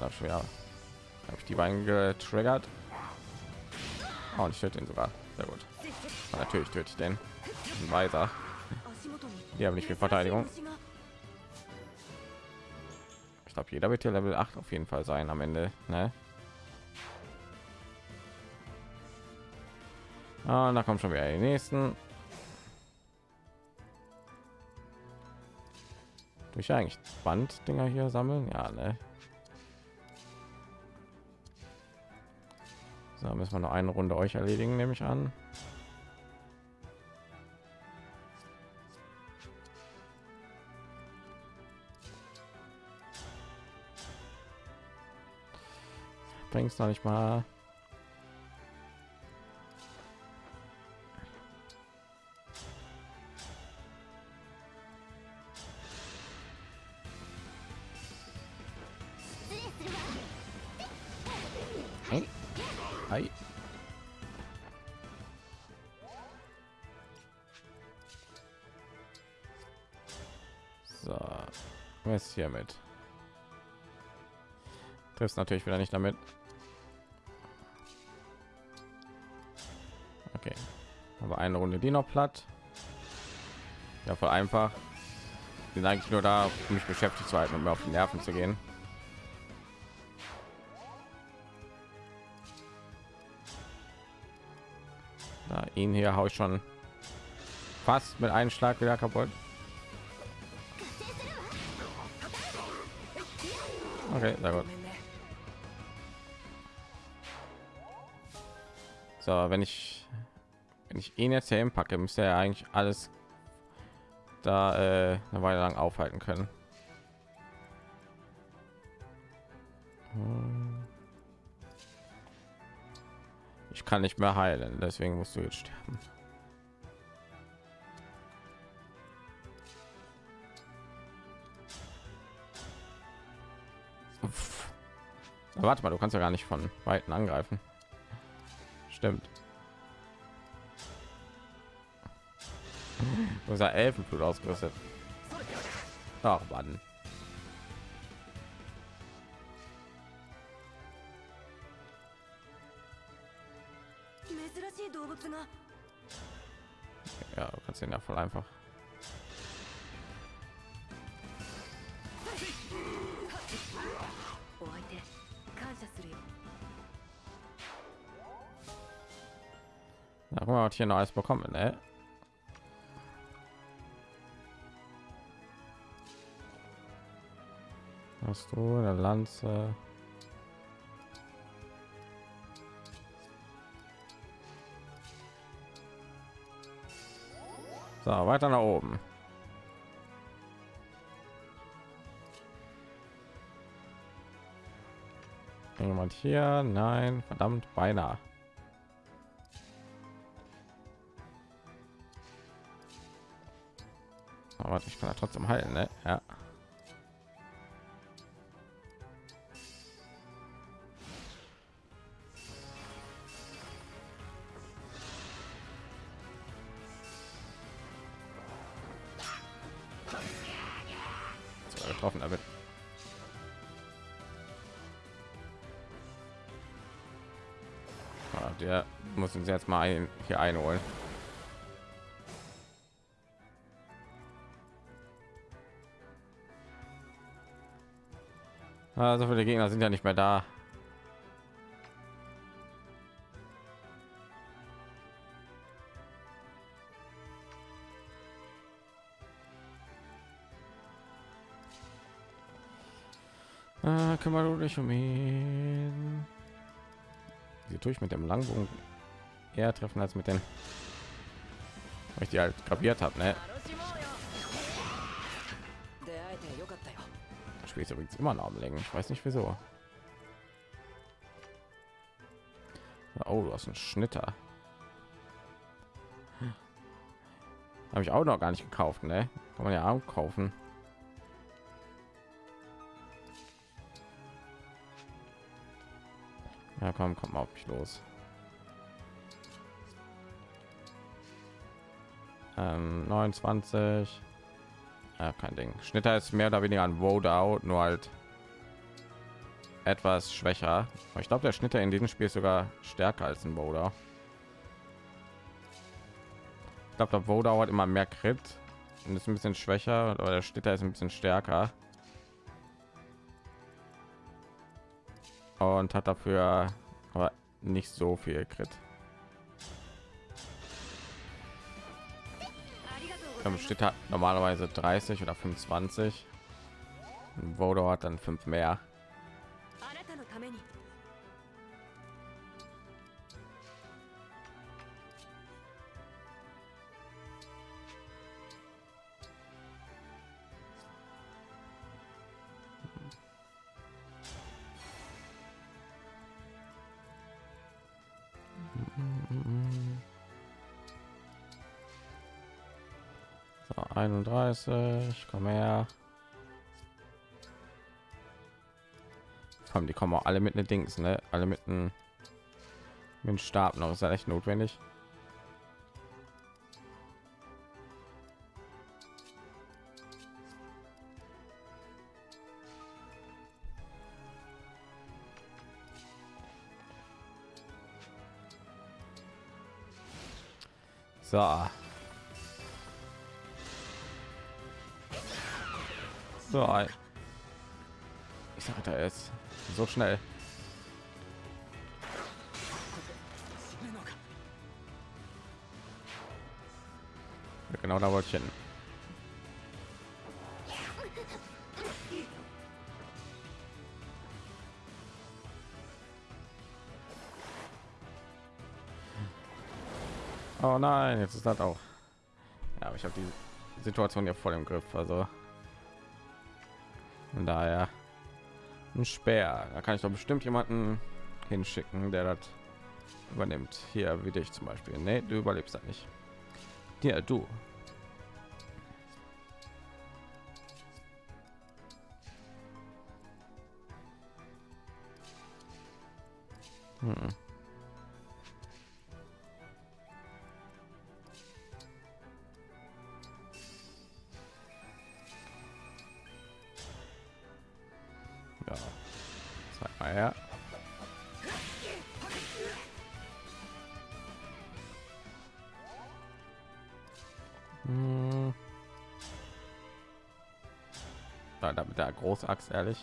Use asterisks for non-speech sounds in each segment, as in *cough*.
Habe ich habe ich die beiden getriggert. Oh, und ich töte ihn sogar. Sehr gut. Und natürlich töte ich den. Ein Weiser. Die haben nicht viel Verteidigung. Ich glaube, jeder wird hier Level 8 auf jeden Fall sein am Ende. Ne? Ah, da kommt schon wieder die nächsten. Durch eigentlich Banddinger hier sammeln, ja, ne? So, müssen wir noch eine Runde euch erledigen, nehme ich an. Bringst noch nicht mal. Triffst natürlich wieder nicht damit. Okay, aber eine Runde die noch platt. Ja, voll einfach. Bin eigentlich nur da, um mich beschäftigt zu halten und mir auf die Nerven zu gehen. Da, ihn hier haue ich schon fast mit einem Schlag wieder kaputt. Okay, sehr gut. So, wenn ich wenn ich ihn jetzt hier packe, müsste er eigentlich alles da äh, eine Weile lang aufhalten können. Hm. Ich kann nicht mehr heilen, deswegen musst du jetzt sterben. Uff. Warte mal, du kannst ja gar nicht von weiten angreifen. Stimmt. Unser Elfenblut ausgerüstet. Ach, Mann. Ja, du kannst ihn ja voll einfach. Na, guck mal, was hier noch alles bekommen, ne? Hast du eine Lanze? So, weiter nach oben. Jemand hier? Nein, verdammt, beinahe. Aber ich kann ja trotzdem heilen, ne? Ja. Getroffen damit. Ah, der muss uns jetzt mal ein, hier einholen. Also viele Gegner sind ja nicht mehr da. Ah, kümmere du dich um ihn. Sie tue ich mit dem Langbogen eher treffen als mit den, weil ich die halt kapiert habe, ne? Spiel ist übrigens immer noch am Längen. Ich weiß nicht wieso. Oh, du hast einen Schnitter. Habe ich auch noch gar nicht gekauft, ne? Kann man ja auch kaufen. Ja, komm, komm mal auf mich los. Ähm, 29. Ja, kein Ding. Schnitter ist mehr oder weniger ein Vote out, nur halt etwas schwächer. Ich glaube, der Schnitter in diesem Spiel ist sogar stärker als ein Boulder. Ich glaube, der Boulder hat immer mehr Crit und ist ein bisschen schwächer, aber der Schnitter ist ein bisschen stärker. Und hat dafür aber nicht so viel Crit. Steht hat normalerweise 30 oder 25 Vodo hat dann fünf mehr 31, komm her. Kommen, die kommen auch alle mit den Dings, ne? Alle mit einem mit Stab noch. Ist ja echt notwendig. So. So. Ich sage da ist so schnell. Genau da wollte ich hin. Oh nein, jetzt ist das auch. Ja, aber ich habe die Situation ja voll im Griff. Also von daher ein Speer. Da kann ich doch bestimmt jemanden hinschicken, der das übernimmt. Hier wie dich zum Beispiel. Nee, du überlebst das nicht. Ja, du. Hm. Großachs ehrlich.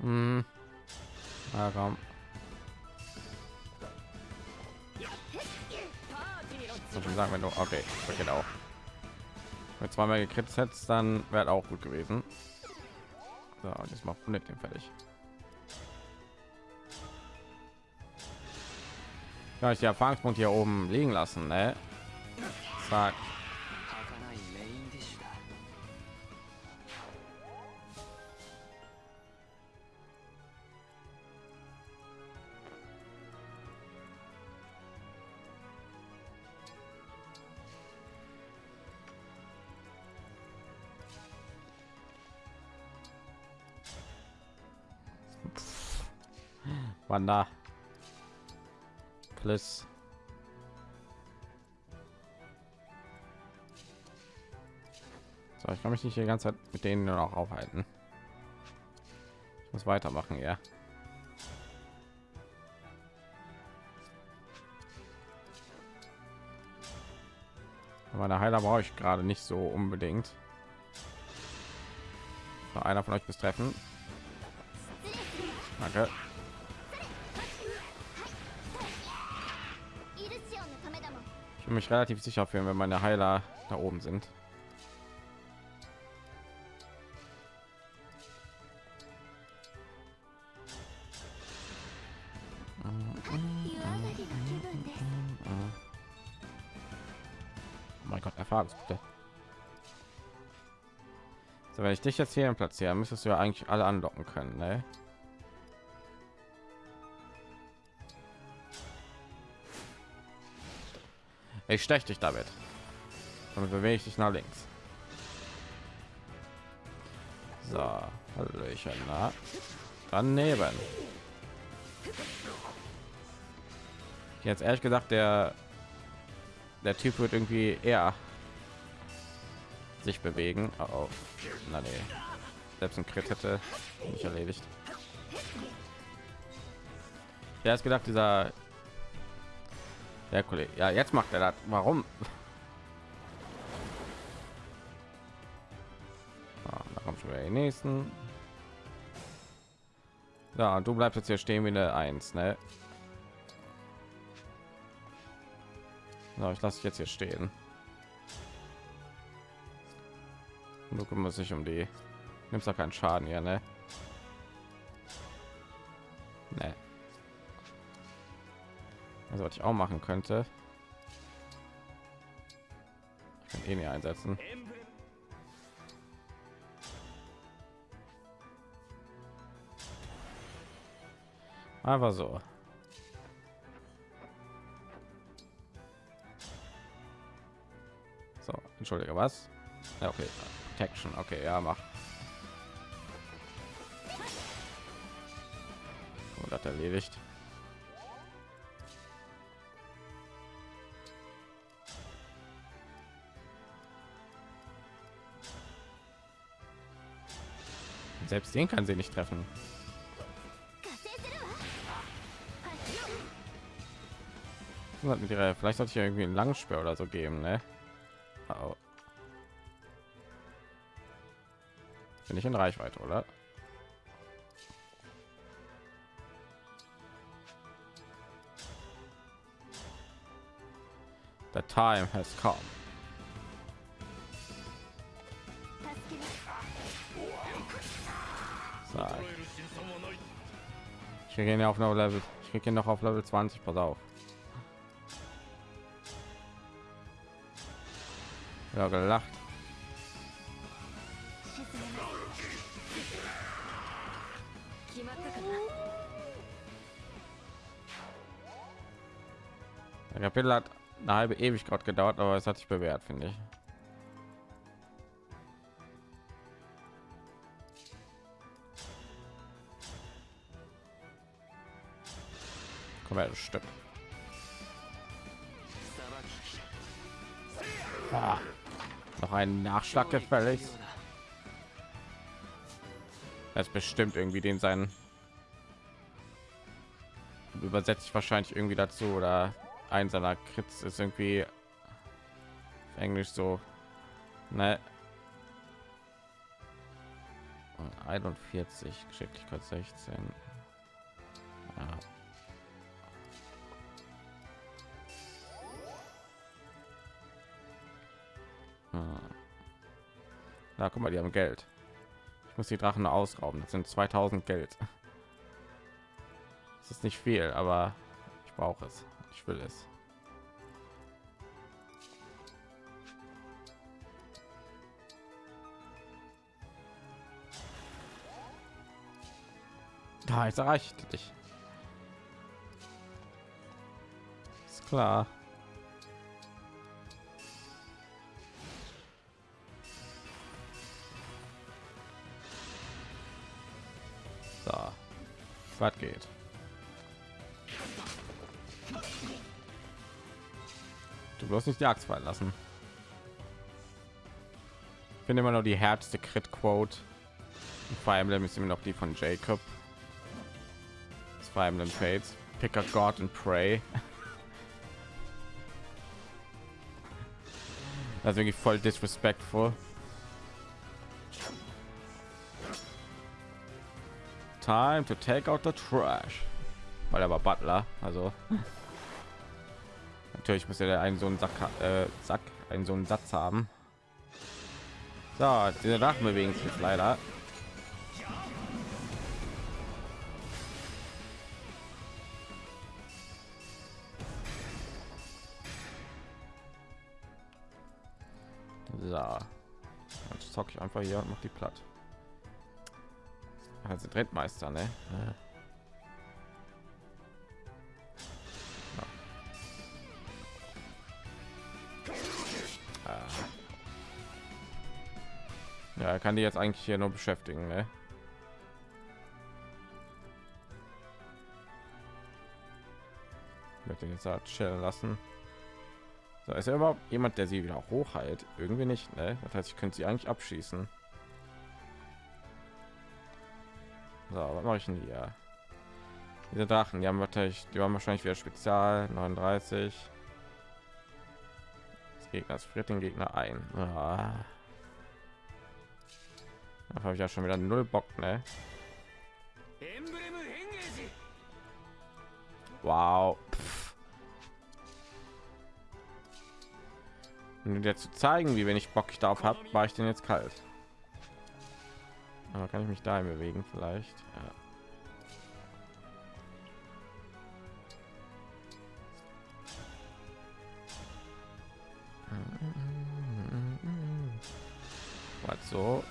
Hm. Ja, komm. Viel sagen, wenn du okay, geht auch. Mit zweimal gekriegt hättest, dann wäre auch gut gewesen. So, und jetzt macht mit dem fertig. Ja, ich die Erfahrungspunkt hier oben liegen lassen, ne? Zack. Wanda. Plus. So, ich kann mich nicht die ganze Zeit mit denen nur noch aufhalten. Ich muss weitermachen, ja. Meine Heiler brauche ich gerade nicht so unbedingt. So, einer von euch bis treffen. Danke. Will mich relativ sicher fühlen, wenn meine Heiler da oben sind. Oh mein Gott, Erfahrungspunkte. So, wenn ich dich jetzt hier platzieren, müsstest du ja eigentlich alle andocken können, ne? Ich stech dich damit. Damit bewege ich dich nach links. So, Hallöchen, na. Daneben. Jetzt ehrlich gesagt, der der Typ wird irgendwie eher sich bewegen. Oh, oh. Na nee. Selbst ein Crit hätte nicht erledigt. Ja, ist gedacht, dieser der Kollege. Ja, jetzt macht er das. Warum? *laughs* Ah, da kommt schon wieder die nächsten. Ja, und du bleibst jetzt hier stehen wie eine Eins, ne? So, ich lasse dich jetzt hier stehen. Du kümmerst sich um die. Nimmst doch keinen Schaden hier? Ne. Also was ich auch machen könnte. Ich kann eh nicht einsetzen. Aber so. So, entschuldige, was? Ja, okay. Protection, okay, ja, mach. Und hat erledigt. Selbst den kann sie nicht treffen. vielleicht sollte ich irgendwie einen Langspeer oder so geben, ne? Oh. Bin ich in Reichweite, oder? The time has come. Kriege ihn auf noch Level. Ich kriege ihn noch auf Level 20. Pass auf. Ja, gelacht. Der Kapitel hat eine halbe Ewigkeit gedauert, aber es hat sich bewährt, finde ich. Komm stimmt. Ah, noch einen Nachschlag gefällig. Das bestimmt irgendwie den seinen übersetzt sich wahrscheinlich irgendwie dazu oder ein seiner Krits ist irgendwie Englisch so ne 41 Geschicklichkeit 16 Na, guck mal, die haben Geld. Ich muss die Drachen ausrauben. Das sind 2000 Geld. Das ist nicht viel, aber ich brauche es. Ich will es. Da ist erreicht dich. Ist klar. Was geht? Du bloß nicht die Axt fallen lassen. Finde immer noch die härteste Crit Quote. Fire Emblem ist immer noch die von Jacob. Das Fire Emblem Fates. Pick a God and pray. *laughs* Das ist wirklich voll disrespectful. Time to take out the trash. Weil er war Butler, also *laughs* natürlich muss er einen so einen Sack, äh, Sack, einen so einen Satz haben. So, diese bewegen sich leider. So, jetzt zocke ich einfach hier und mache die platt. Also Drehtmeister, ne? Ja. Ja, er kann die jetzt eigentlich hier nur beschäftigen, ne? möchte ihn jetzt halt chillen lassen. So, ist er überhaupt jemand, der sie wieder hochheilt? Irgendwie nicht, ne? Das heißt, ich könnte sie eigentlich abschießen. So, was mache ich denn hier? Diese Drachen, die haben wahrscheinlich, die waren wahrscheinlich wieder Spezial 39. Das Gegner friert den Gegner ein. Ah. Da habe ich ja schon wieder null Bock, ne? Wow. Pff. Um dir zu zeigen, wie wenig Bock ich darauf habe, war ich denn jetzt kalt. Aber kann ich mich da bewegen vielleicht? Ja. Was so?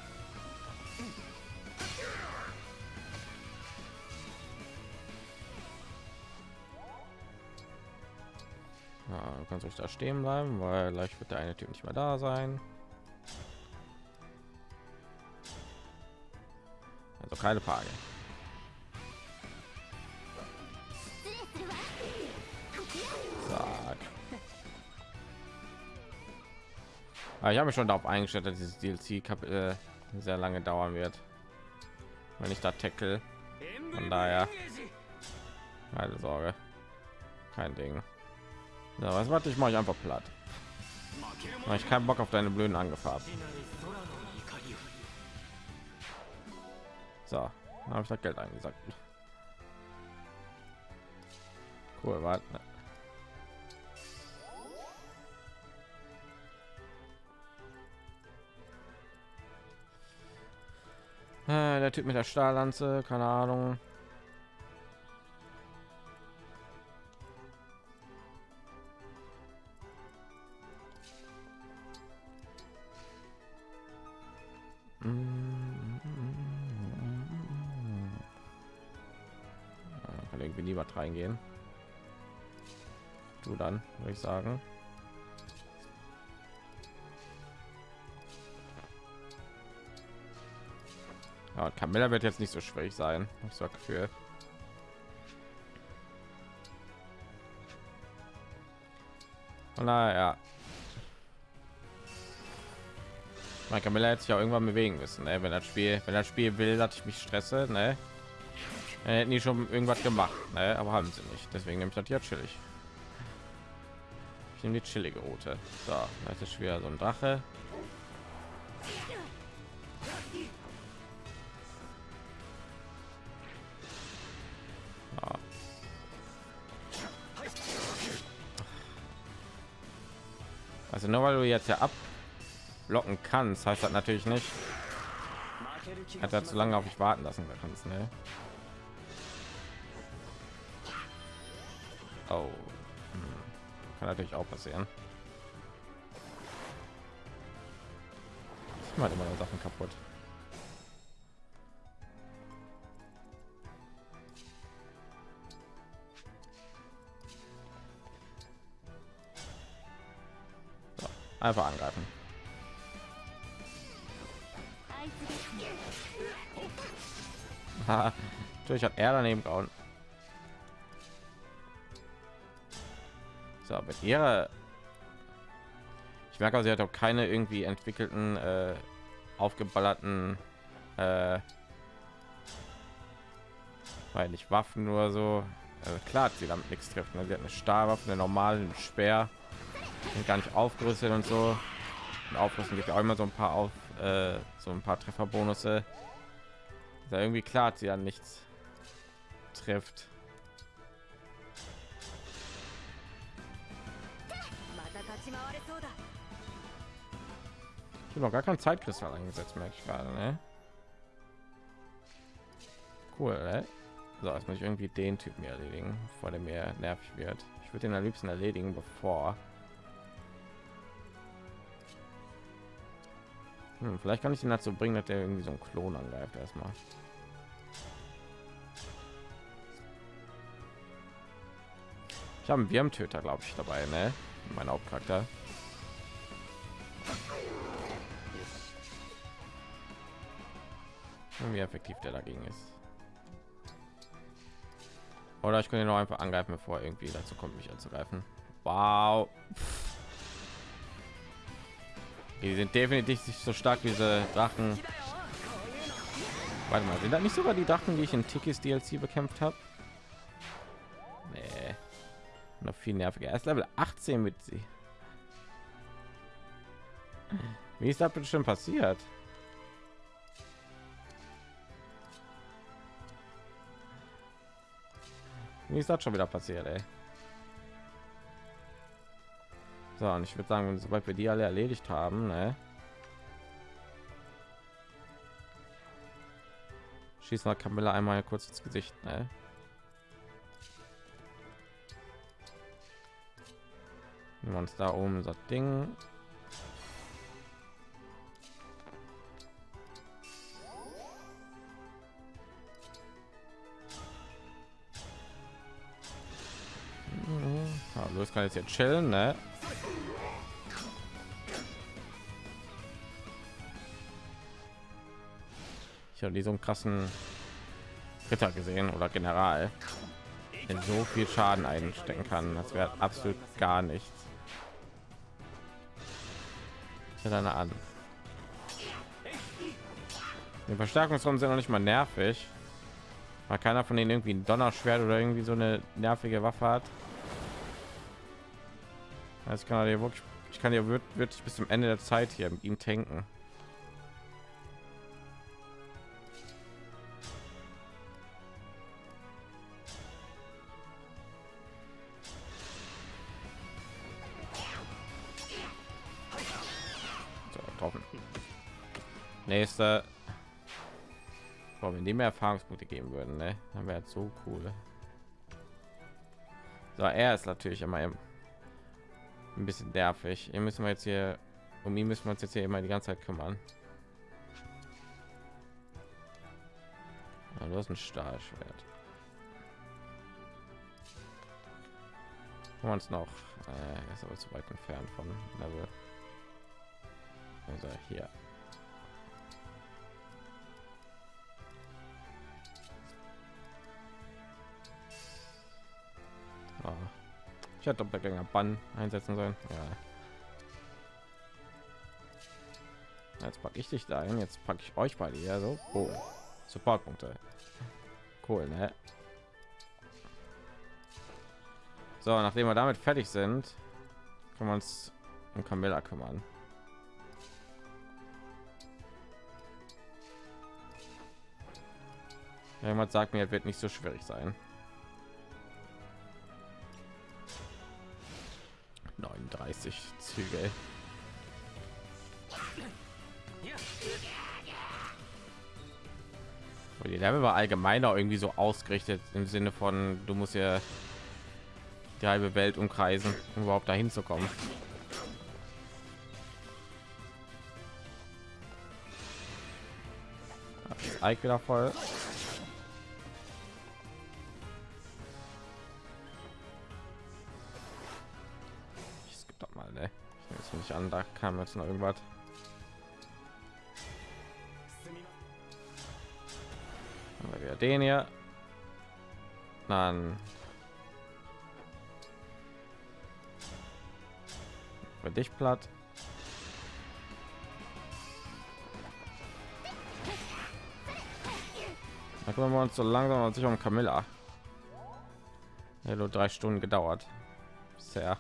Ja, du kannst euch da stehen bleiben, weil gleich wird der eine Typ nicht mehr da sein. Keine Frage. Zack. Aber ich habe mich schon darauf eingestellt, dass dieses DLC äh, sehr lange dauern wird, wenn ich da tackle. Von daher keine Sorge, kein Ding. Ja, was warte ich mache ich einfach platt. Ich keinen Bock auf deine blöden Angefahren. So, habe ich das Geld eingesagt. Cool, warte. Äh, der Typ mit der Stahllanze, keine Ahnung. Würde ich sagen. Ja, Camilla wird jetzt nicht so schwierig sein, ich sag für. Naja. Man Camilla hätte sich auch irgendwann bewegen müssen, ne? wenn das Spiel, wenn das Spiel will, dass ich mich stresse, ne? Dann hätten die schon irgendwas gemacht, ne? aber haben sie nicht. Deswegen nehme ich das hier chillig. Ich nehme die chillige Route. So, das ist wieder so ein Drache. Also nur weil du jetzt ja ablocken kannst, heißt das natürlich nicht, hat er zu lange auf mich warten lassen kannst, ne? Oh. Kann natürlich auch passieren. Ich mache immer Sachen kaputt. Einfach angreifen. *laughs* Natürlich hat er daneben gehauen. So, mit ihrer ich merke, sie hat auch keine irgendwie entwickelten, äh, aufgeballerten, äh, weil nicht Waffen nur so. Also klar, hat sie damit nichts trifft. Ne? Sie hat eine Stahlwaffe, eine normalen Speer sind gar nicht aufgerüstet und so und aufrüsten gibt auch immer so ein paar auf äh, so ein paar trefferbonusse ist ja irgendwie klar sie dann nichts trifft ich habe noch gar kein zeitkristall eingesetzt merke ich gerade ne? cool ne? so jetzt muss ich irgendwie den typen erledigen vor dem mir nervig wird ich würde den am liebsten erledigen bevor Hm, vielleicht kann ich ihn dazu bringen, dass der irgendwie so ein Klon angreift erstmal. Ich habe einen Wurmtöter, glaube ich, dabei, ne? Mein Hauptcharakter. Wie effektiv der dagegen ist. Oder ich könnte noch einfach angreifen, bevor irgendwie dazu kommt, mich anzugreifen. Wow. Die sind definitiv nicht so stark diese Drachen. Warte mal, sind da nicht sogar die Drachen, die ich in Tikis DLC bekämpft habe? Nee. Noch viel nerviger. Erst Level 18 mit sie. Wie ist das schon passiert? Wie ist das schon wieder passiert, ey? So, und ich würde sagen, sobald wir die alle erledigt haben, ne? Schießen wir Camilla einmal kurz ins Gesicht, ne? Nehmen wir uns da oben das Ding. Los kann jetzt hier chillen, ne? Ich habe die so einen krassen Ritter gesehen oder General, der so viel Schaden einstecken kann. Das wäre absolut gar nichts. dann an. Die Verstärkungsrunden sind noch nicht mal nervig, weil keiner von denen irgendwie ein Donnerschwert oder irgendwie so eine nervige Waffe hat. Das kann er wirklich, ich kann ja wirklich bis zum Ende der Zeit hier mit ihm tanken. nächste Boah, wenn die mehr Erfahrungspunkte geben würden, ne? dann wäre so cool. So, er ist natürlich immer ein bisschen nervig. Hier müssen wir jetzt hier um ihn müssen wir uns jetzt hier immer die ganze Zeit kümmern. Ja, du hast ein Stahlschwert. Wir uns noch äh, ist aber zu weit entfernt von Level. Also hier. Ich hätte Doppelgänger Bann einsetzen sollen. Ja. Jetzt packe ich dich da ein. Jetzt packe ich euch beide hier so. Oh. Supportpunkte. Cool, ne? So, nachdem wir damit fertig sind, können wir uns um Camilla kümmern. Jemand sagt mir, wird nicht so schwierig sein. 39 Züge. Die Level war allgemeiner irgendwie so ausgerichtet im Sinne von, du musst ja die halbe Welt umkreisen, um überhaupt dahin zu kommen. Das voll. An, da kam jetzt noch irgendwas. Aber wir den hier. Dann für dich platt. Da kümmern wir uns so langsam und sich um Camilla. Nur drei Stunden gedauert. Sehr.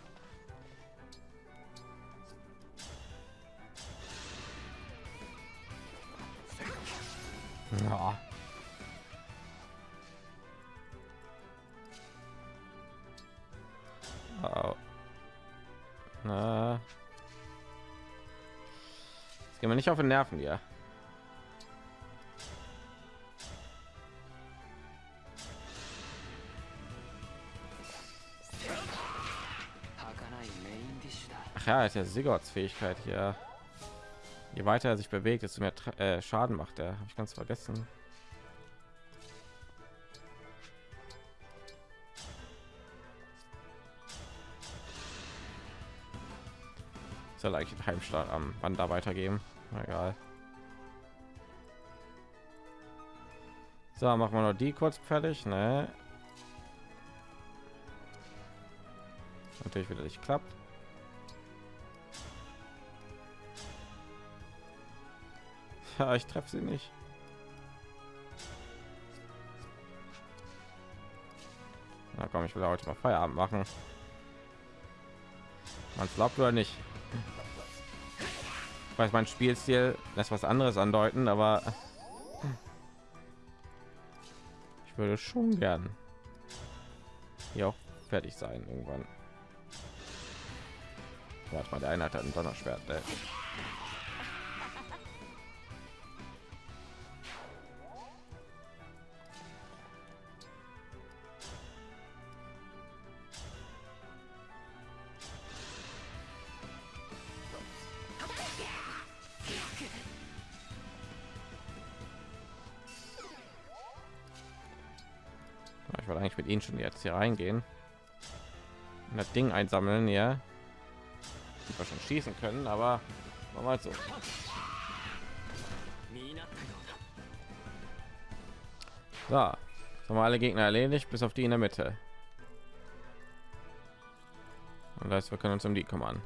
Nicht auf den Nerven hier. Ach ja, ist ja Sigurds Fähigkeit hier. Je weiter er sich bewegt, desto mehr äh, Schaden macht er. Habe ich ganz vergessen. Soll eigentlich Heimstart am Wander weitergeben. Egal. So, machen wir noch die kurz fertig, ne? natürlich wieder nicht klappt. *laughs* Ja, ich treffe sie nicht. Na komm, ich will heute mal Feierabend machen. Man glaubt oder nicht. Weiß, mein Spielstil lässt was anderes andeuten, aber ich würde schon gern hier auch fertig sein irgendwann. Warte mal, der eine hat ein Donnerschwert. Ey. Ihnen schon jetzt hier reingehen und das Ding einsammeln, ja. Wir schon schießen können, aber mal so. So, haben wir alle Gegner erledigt, bis auf die in der Mitte. Und das heißt, wir können uns um die kümmern.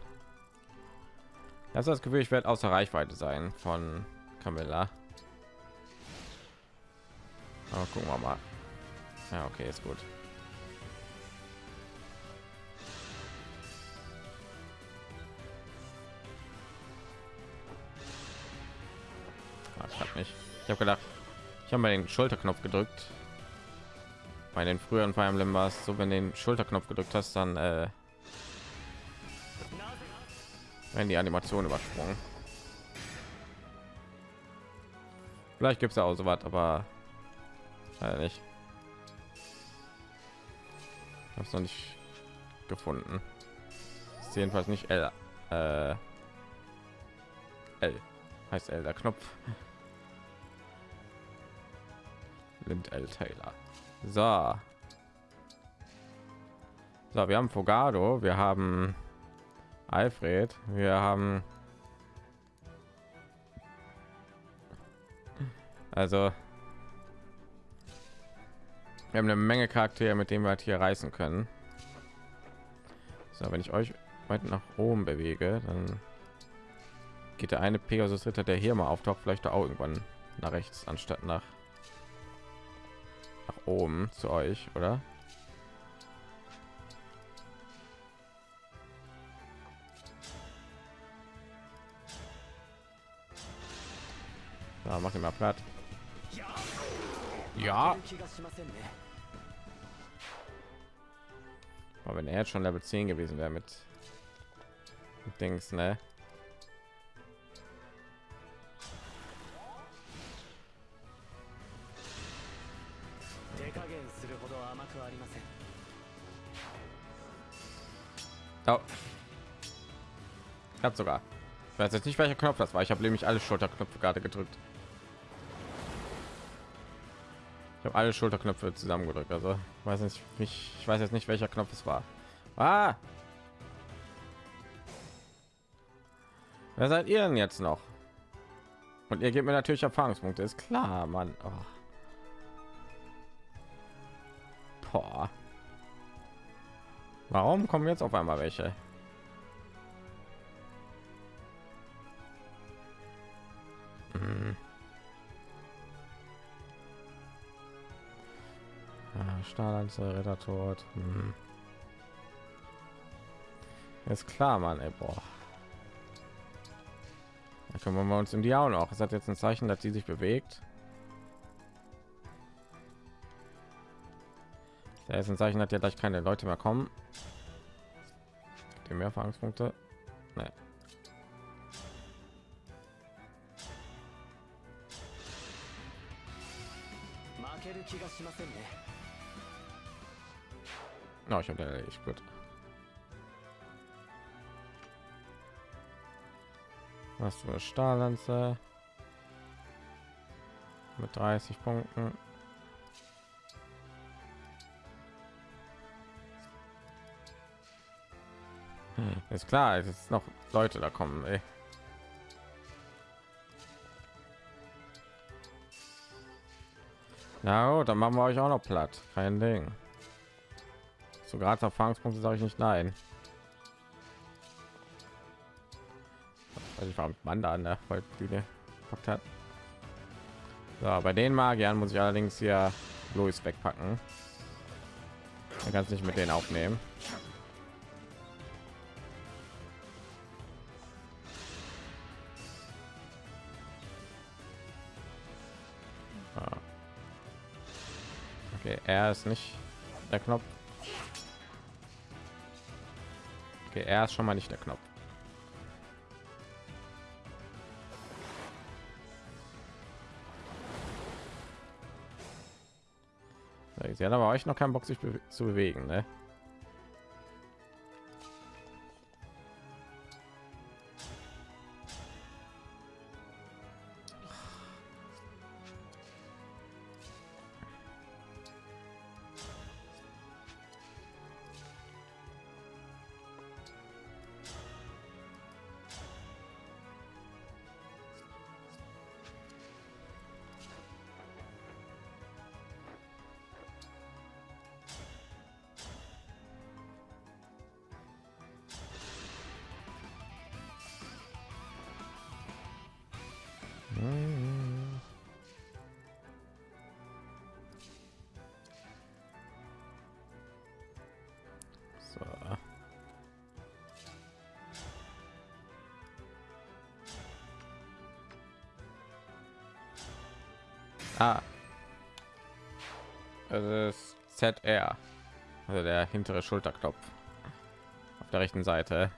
Das das Gefühl, ich werde außer Reichweite sein von Camilla. Aber gucken wir mal. Ja, okay, ist gut. Ich habe gedacht, ich habe mal den Schulterknopf gedrückt. Bei den früheren Fire Emblem war es so, wenn den Schulterknopf gedrückt hast, dann äh, wenn die Animation übersprungen. Vielleicht gibt es ja auch so was, aber leider nicht. habe es noch nicht gefunden. Ist jedenfalls nicht L. Äh, L heißt L der Knopf. Lind L Taylor. So. So, wir haben Fogado, wir haben Alfred, wir haben also wir haben eine Menge Charaktere, mit denen wir halt hier reißen können. So, wenn ich euch weit nach oben bewege, dann geht der eine Pegasus Ritter, der hier mal auftaucht, vielleicht auch irgendwann nach rechts anstatt nach nach oben zu euch, oder? Ja, mach ihn mal platt. Ja. Aber wenn er jetzt schon Level 10 gewesen wäre mit Dings, ne? Habe sogar. Ich weiß jetzt nicht, welcher Knopf das war. Ich habe nämlich alle Schulterknöpfe gerade gedrückt. Ich habe alle Schulterknöpfe zusammengedrückt. Also weiß nicht, ich, ich weiß jetzt nicht, welcher Knopf es war. Ah! Wer seid ihr denn jetzt noch? Und ihr gebt mir natürlich Erfahrungspunkte, ist klar, Mann. Oh. Warum kommen jetzt auf einmal welche? Stahllanze, Ritter tot. Hm. Ist klar, Mann, ey, boah. Da können wir uns in die auch noch. Es hat jetzt ein Zeichen, dass sie sich bewegt. Da ist ein Zeichen, hat ja gleich keine Leute mehr kommen. Die mehr Erfahrungspunkte. Nee. No, ich habe erledigt. Gut. Was für Stahllanze mit 30 Punkten. Hm, ist klar, es ist noch Leute da kommen. Ey. Na gut, dann machen wir euch auch noch platt. Kein Ding. So gratis Erfahrungspunkte sage ich nicht nein. Also ich war mit Manda an der Bühne gepackt hat. So, bei den Magiern muss ich allerdings hier Louis wegpacken. Er kann es nicht mit denen aufnehmen. Okay, er ist nicht der Knopf. Okay, er ist schon mal nicht der Knopf. Sie hat aber euch noch keinen Bock, sich be zu bewegen, ne? ZR. Also der hintere Schulterknopf. Auf der rechten Seite.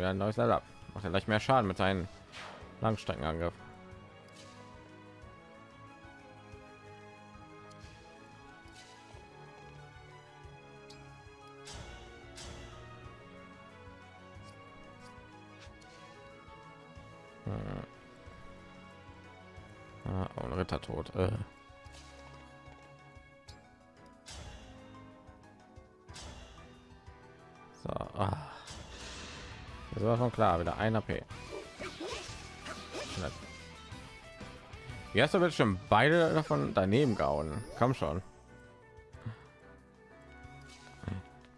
Wieder ein neues Level up. Macht er gleich mehr Schaden mit seinen Langstreckenangriff. Klar, wieder ein AP. Du bitte schon beide davon daneben gehauen? Komm schon.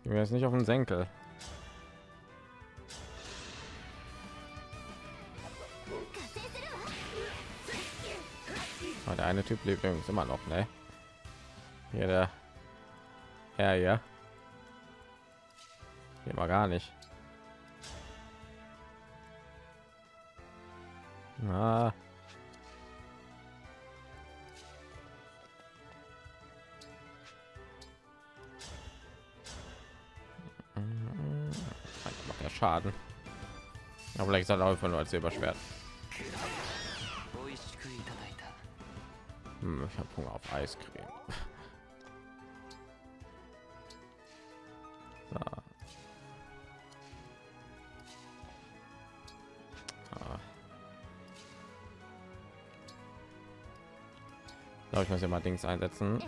Bin jetzt nicht auf den Senkel. Oh, der eine Typ lebt übrigens immer noch, ne? Hier der. Ja, ja. Hier mal gar nicht. Ah. Macht ja Schaden. Aber vielleicht soll er einfach nur als Silberschwert. Hm, ich habe Hunger auf Eiscreme. ich muss ja mal Dings einsetzen.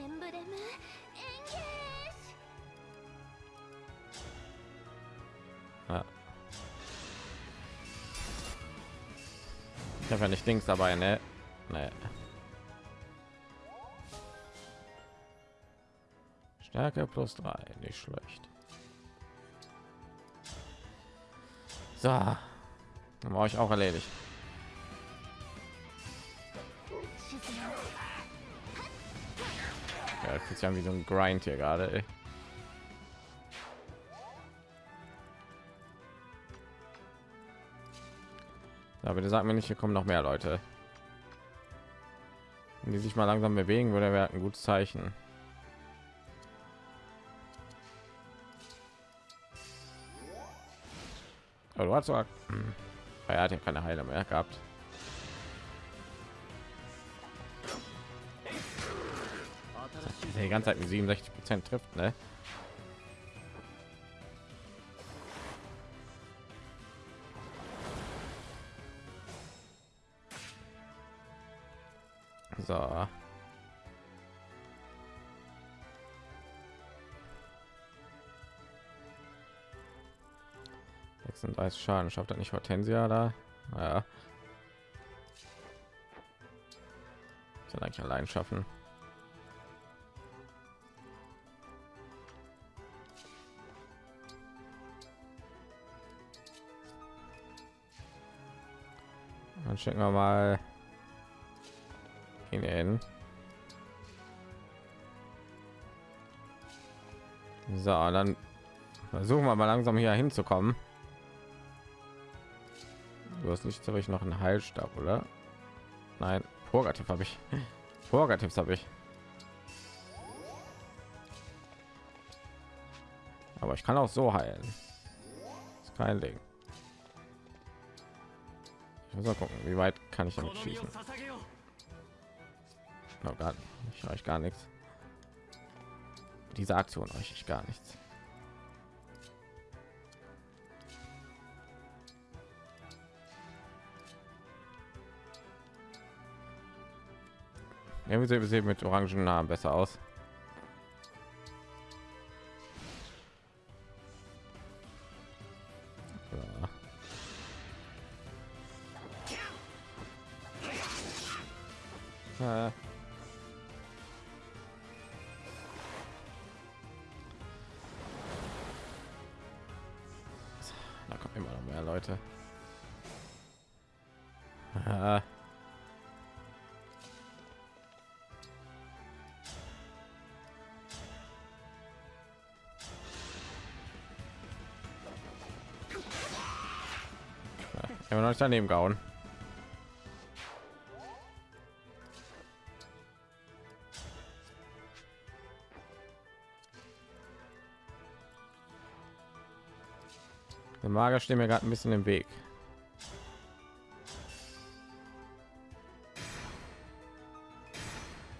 Ja. Ich habe ja nicht Dings dabei, ne? Nee. Stärke plus drei, nicht schlecht. So, Dann war ich auch erledigt. Ja, das ist ja wie so ein Grind hier gerade. ey. Ja, bitte sag mir nicht, hier kommen noch mehr Leute. Wenn die sich mal langsam bewegen würde, wäre ein gutes Zeichen. Aber du hast zwar, hm, er hat ja keine Heiler mehr gehabt. die ganze Zeit mit 67 Prozent trifft, ne? So. Sechsunddreißig Schaden schafft er nicht Hortensia da. Ja. Kann eigentlich allein schaffen. Schicken wir mal hin. So, dann versuchen wir mal langsam hier hinzukommen. Du hast nicht ich noch einen Heilstab, oder? Nein, Purgativ habe ich. *laughs* Purgativs habe ich. Aber ich kann auch so heilen. Ist kein Ding. Muss gucken, wie weit kann ich damit schießen. No, gar nicht. Ich euch gar nichts. Diese Aktion euch ich gar nichts. Irgendwie sehen mit orangen Namen besser aus. Noch nicht daneben gehauen. Der Mager steht mir gerade ein bisschen im Weg.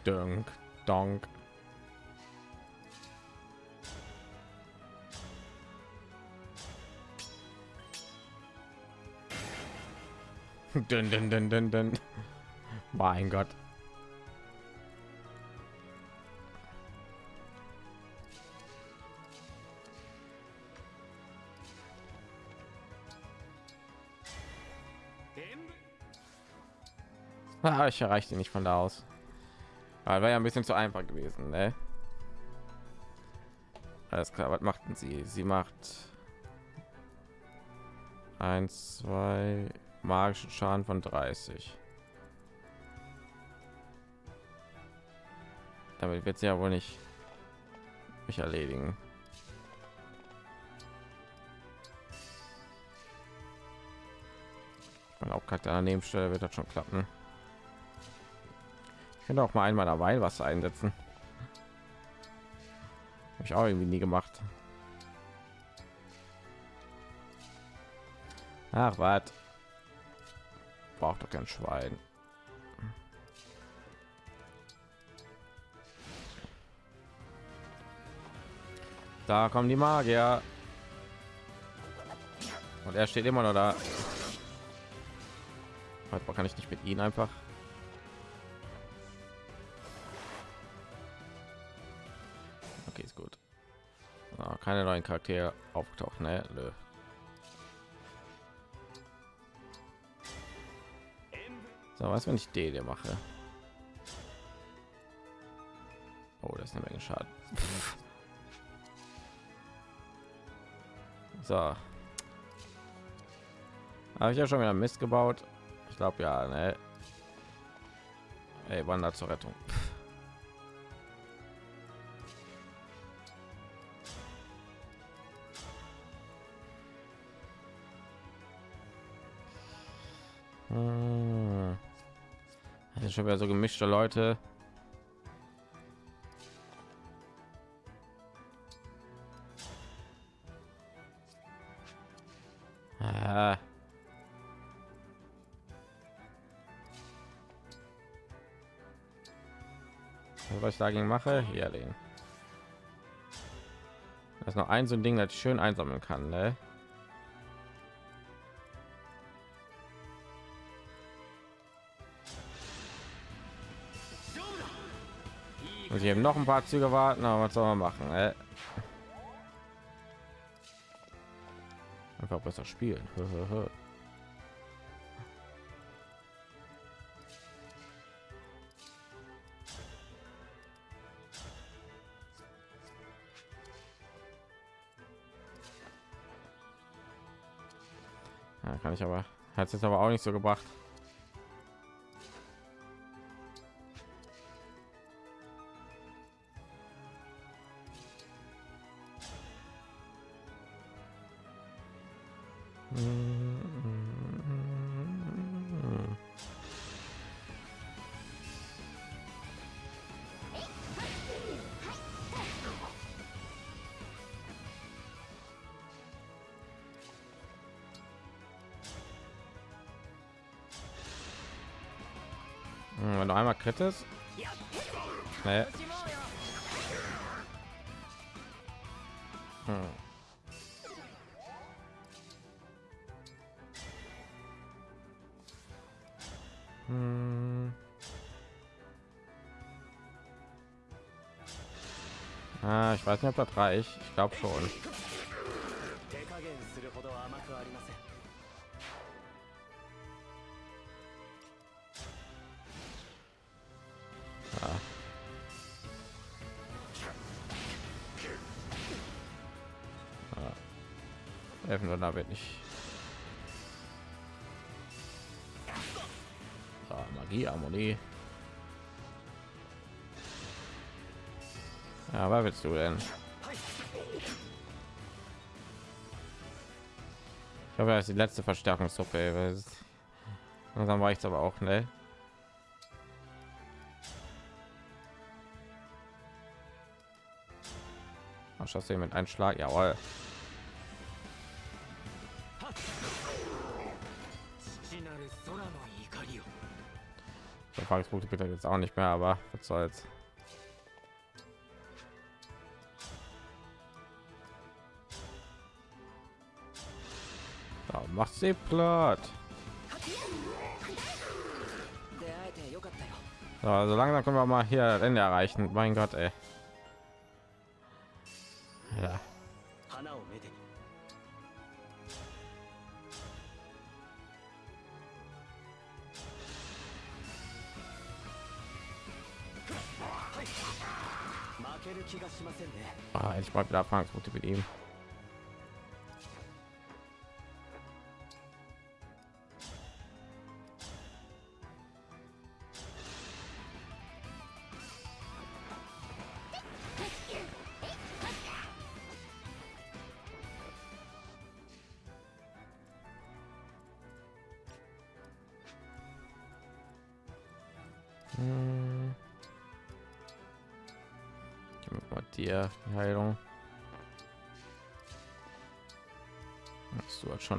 Dunk, donk. *laughs* dun, dun, dun, dun, dun. Mein Gott. Ah, ich erreichte nicht von da aus. Aber war ja ein bisschen zu einfach gewesen, ne? Alles klar, was machten sie? Sie macht eins, zwei magischen Schaden von 30. Damit wird sie ja wohl nicht mich erledigen. Man auch gerade daneben Stelle wird das schon klappen. Ich könnte auch mal einmal dabei was einsetzen. Habe ich auch irgendwie nie gemacht. Ach, was? Braucht doch kein Schwein. Da kommen die Magier. Und er steht immer noch da. Heute kann ich nicht mit ihnen einfach. Okay, ist gut. Oh, keine neuen Charaktere auftauchen, ne? Nö. So, was wenn ich D mache? Oh, das ist eine Menge Schaden. *laughs* so. Habe ich ja schon wieder Mist gebaut. Ich glaube ja, ne? Ey, Wander zur Rettung. Schon wieder so gemischte Leute. Ah. was ich dagegen mache hier den das ist noch ein so ein ding das ich schön einsammeln kann ne? Muss ich eben noch ein paar Züge warten, aber was soll man machen? Äh? Einfach besser spielen. *laughs* Ja, kann ich aber hat es aber auch nicht so gebracht. Krittest. Nee. Hm. Hm. Ah, ich weiß nicht, ob das reicht. Ich glaube schon. Magie, Harmonie. Ja, was willst du denn? Ich habe das ist die letzte Verstärkungssuppe. Langsam reicht aber auch, ne? Schaffst du mit einem Schlag? Jawohl. Erfahrungspunkte bitte jetzt auch nicht mehr, aber was soll's. Macht sie platt. So, also langsam können wir mal hier Ende erreichen. Mein Gott, ey. Ah, ich mal wieder Erfahrungspunkte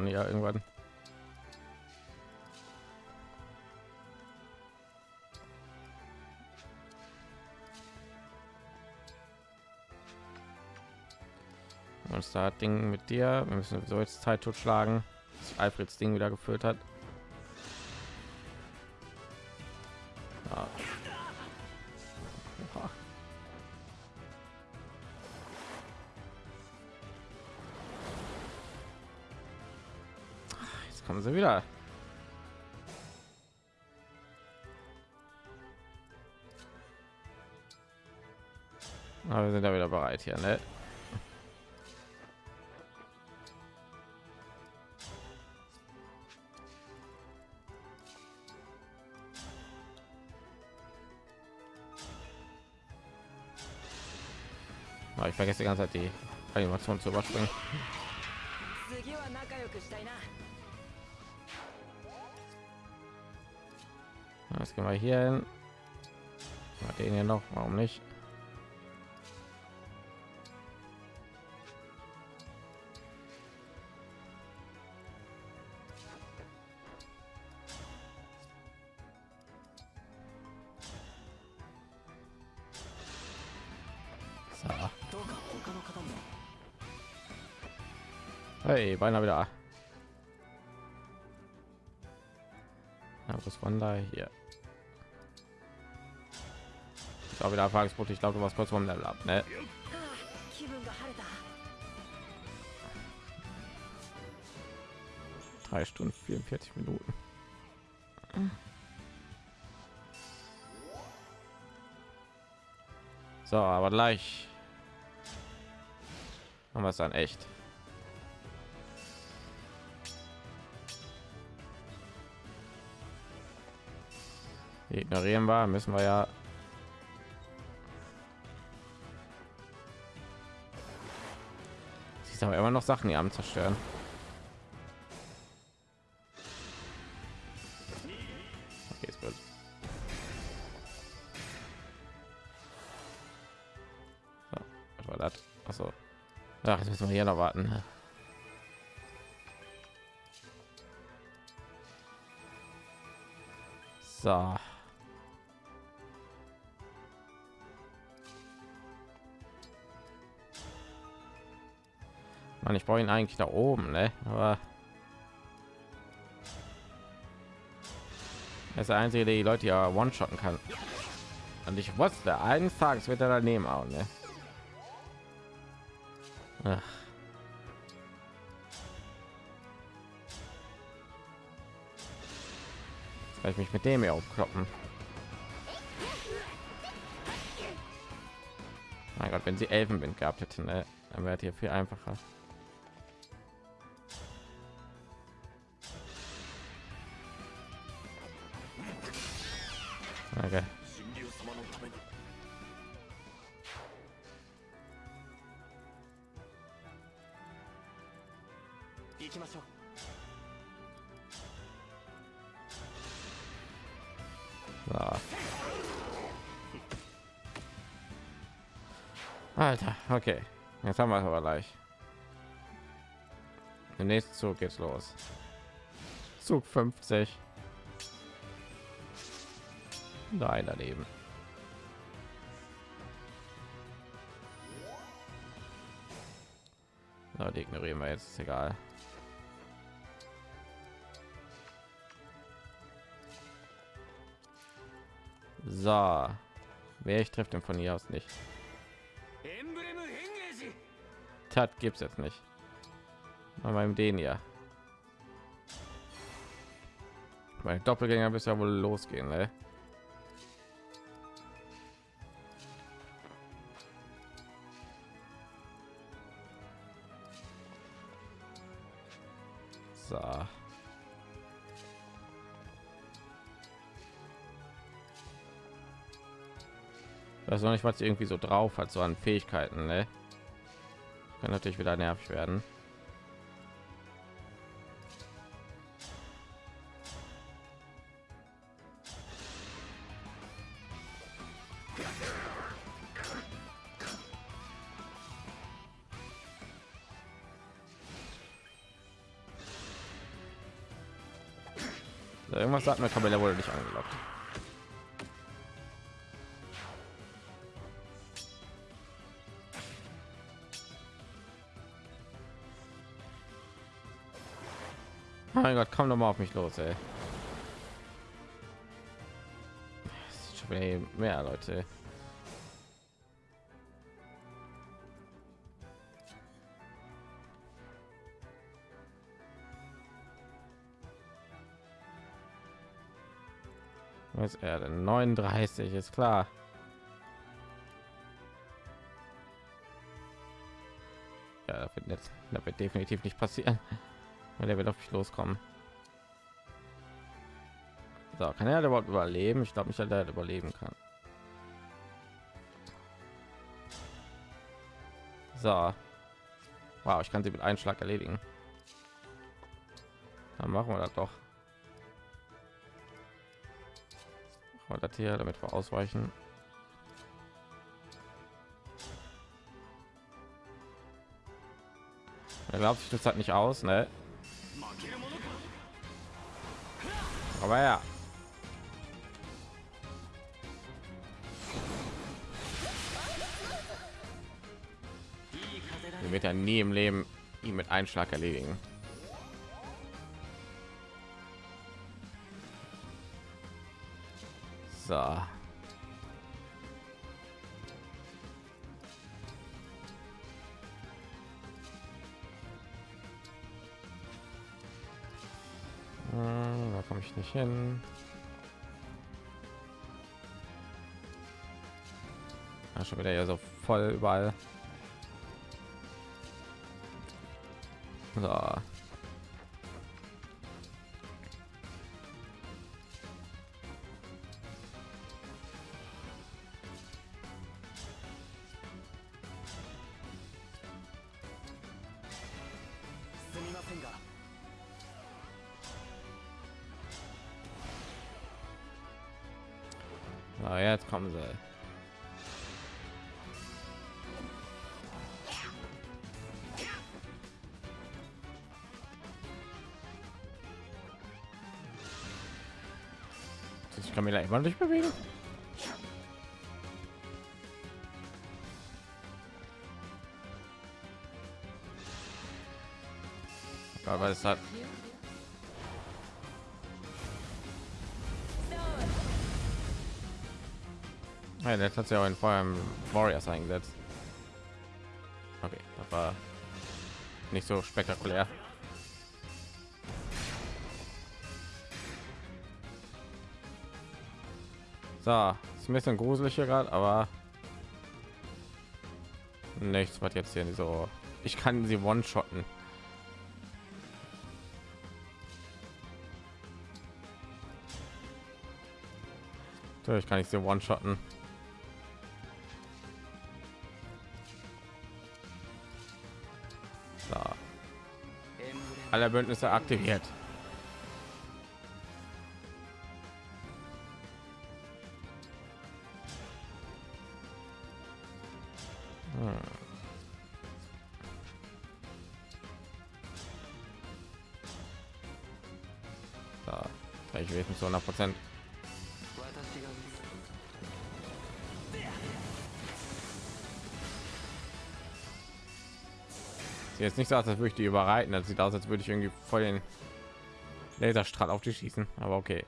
Schon ja irgendwann. Was da Ding mit dir? Wir müssen so jetzt Zeit totschlagen, bis Alfreds Ding wieder gefüllt hat. hier, ne? Aber ich vergesse die ganze Zeit die Animation zu überspringen. Ah, jetzt gehen wir hier hin. Den hier noch, warum nicht? Hey, beinahe wieder. Ja, was von da hier? Ich glaube wieder Erfahrungspunkte. Ich glaube, du warst kurz vom Level ab, ne? Drei Stunden 44 Minuten. So, aber gleich haben wir es dann echt. Ignorieren wir, müssen wir ja. Sie ist aber immer noch Sachen, die am zerstören. Okay, ist gut. So, was war das? Achso. Ach, müssen wir hier noch warten. So. Mann, ich brauche ihn eigentlich da oben, ne? Aber er ist der einzige, der die Leute ja one-shotten kann. Und ich wusste, eines Tages wird er daneben auch, ne? Ach. Jetzt ich mich mit dem hier aufkloppen. Mein Gott, wenn sie Elfenwind gehabt hätten, ne? dann wäre hier viel einfacher. Okay. Jetzt haben wir es aber gleich. Der nächste Zug geht's los. Zug 50. Nein, daneben. Na, die ignorieren wir jetzt, ist egal. So, wer ich trifft den von hier aus nicht. Tat gibt's jetzt nicht. Mal beim den ja. Mein Doppelgänger bis ja wohl losgehen, ne? So. Ich noch nicht, was irgendwie so drauf hat, so an Fähigkeiten, ne? Kann natürlich wieder nervig werden. Irgendwas sagt mir, Kamella wurde nicht angelockt. Mein Gott, komm doch mal auf mich los, ey. Mehr Leute. Was er denn? 39 ist klar. Ja, das wird, jetzt, das wird definitiv nicht passieren. Weil der wird auf mich loskommen. So, kann er überhaupt überleben? Ich glaube nicht, dass er überleben kann. So. Wow, ich kann sie mit einem Schlag erledigen. Dann machen wir das doch. Wir das hier, damit wir ausweichen. Er glaubt sich das halt nicht aus, ne? Aber ja. Wir wird ja nie im Leben ihn mit einem Schlag erledigen. So. Ich nicht hin. Ja, schon wieder ja so voll überall. So. Kann mich immer nicht bewegen. Aber es hat Ja, der hat ja auch in Feuer Warriors eingesetzt. Okay, das war nicht so spektakulär. So, ist ein bisschen gruselig hier gerade, aber nichts, was jetzt hier so. Ich kann sie one-shotten. Natürlich kann ich sie one-shotten. So. Alle Bündnisse aktiviert. Prozent. jetzt nicht so aus, als würde ich die überreiten. Das sieht aus, als würde ich irgendwie voll den Laserstrahl auf die schießen. Aber okay.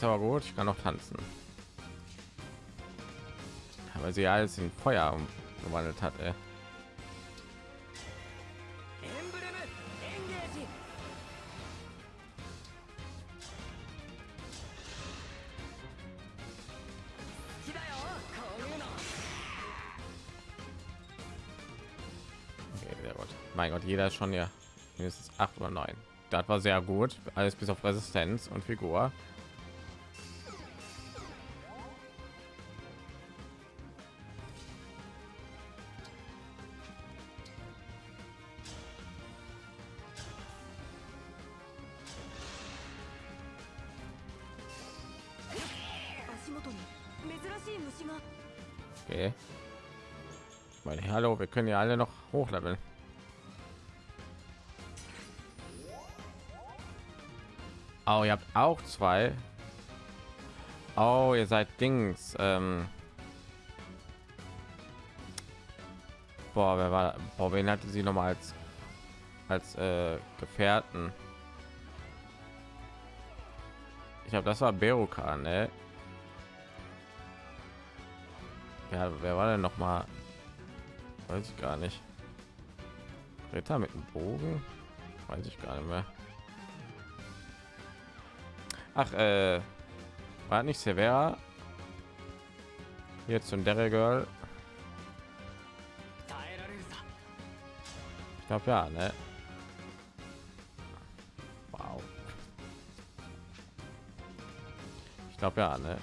ist aber gut ich kann noch tanzen aber sie alles in feuer umgewandelt hat ey. mein Gott, jeder ist schon ja mindestens acht oder neun. Das war sehr gut, alles bis auf Resistenz und Figur. Können ja alle noch hochleveln. Oh, ihr habt auch zwei. Oh, ihr seid Dings. Ähm Boah, wer war? Boah, wen hatte sie noch mal als als äh, Gefährten? Ich glaube, das war Beruka, ne? Ja, wer war denn noch mal? Weiß ich gar nicht. Ritter mit dem Bogen? Weiß ich gar nicht mehr. Ach, äh, war nicht Severa? Jetzt und der Girl. Ich glaube ja, ne? Wow. Ich glaube ja, ne?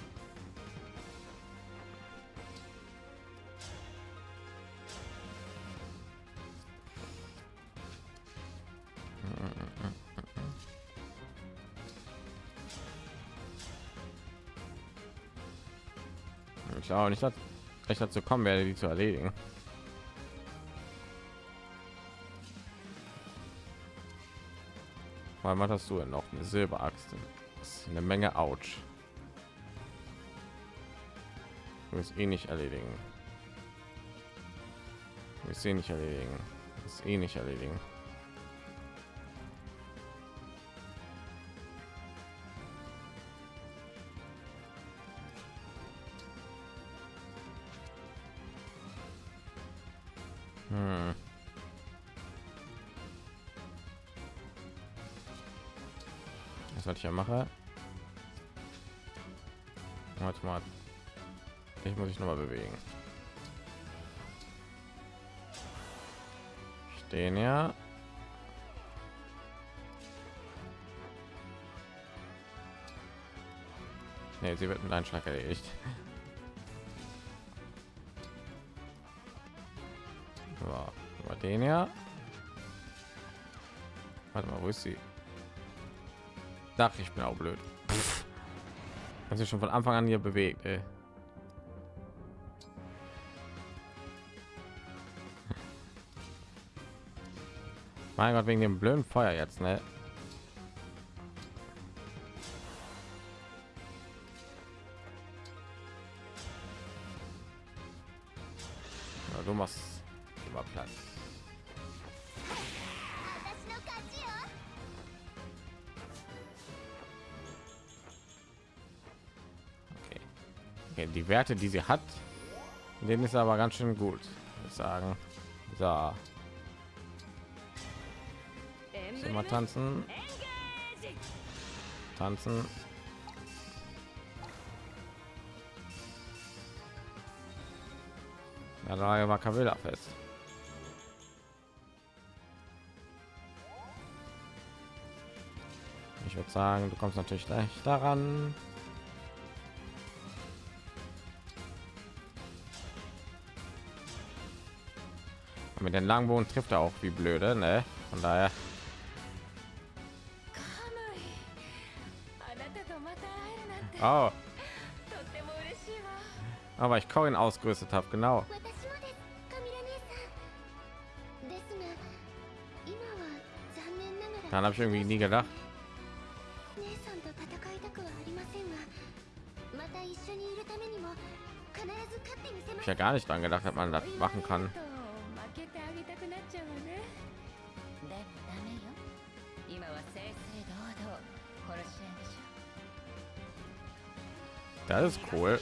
Ich glaube nicht, ich dazu kommen werde, die zu erledigen. Weil was hast du denn noch? Eine Silberaxt. Ist eine Menge Ouch. Wirst eh nicht erledigen. Ich sehe nicht erledigen. ist eh nicht erledigen. Was ich ja mache? Warte mal. Ich muss ich noch mal bewegen. Stehen ja. Nee, sie wird mit einem Schlag erledigt. So, den ja. Warte mal, wo ist sie? Dach, ich bin auch blöd. Hat sich schon von Anfang an hier bewegt, ey. Mein Gott, wegen dem blöden Feuer jetzt, ne? Werte, die sie hat. Dem ist aber ganz schön gut, sagen. So. Immer tanzen. Tanzen. Ja, da war Kavilla fest. Ich würde sagen, du kommst natürlich gleich daran. mit den Langbogen trifft er auch wie blöde, ne? Von daher. Oh. Aber ich Corin ausgerüstet habe, genau. Dann habe ich irgendwie nie gedacht. Ich ja gar nicht dran gedacht, hat man das machen kann. Das ist cool.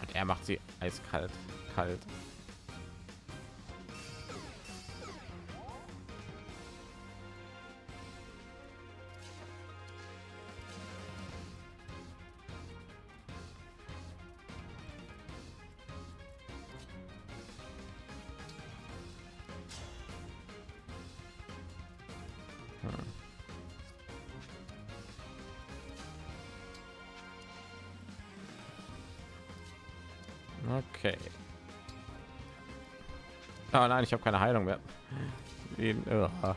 Und er macht sie eiskalt, kalt. nein, ich habe keine Heilung mehr. Den, uh, äh,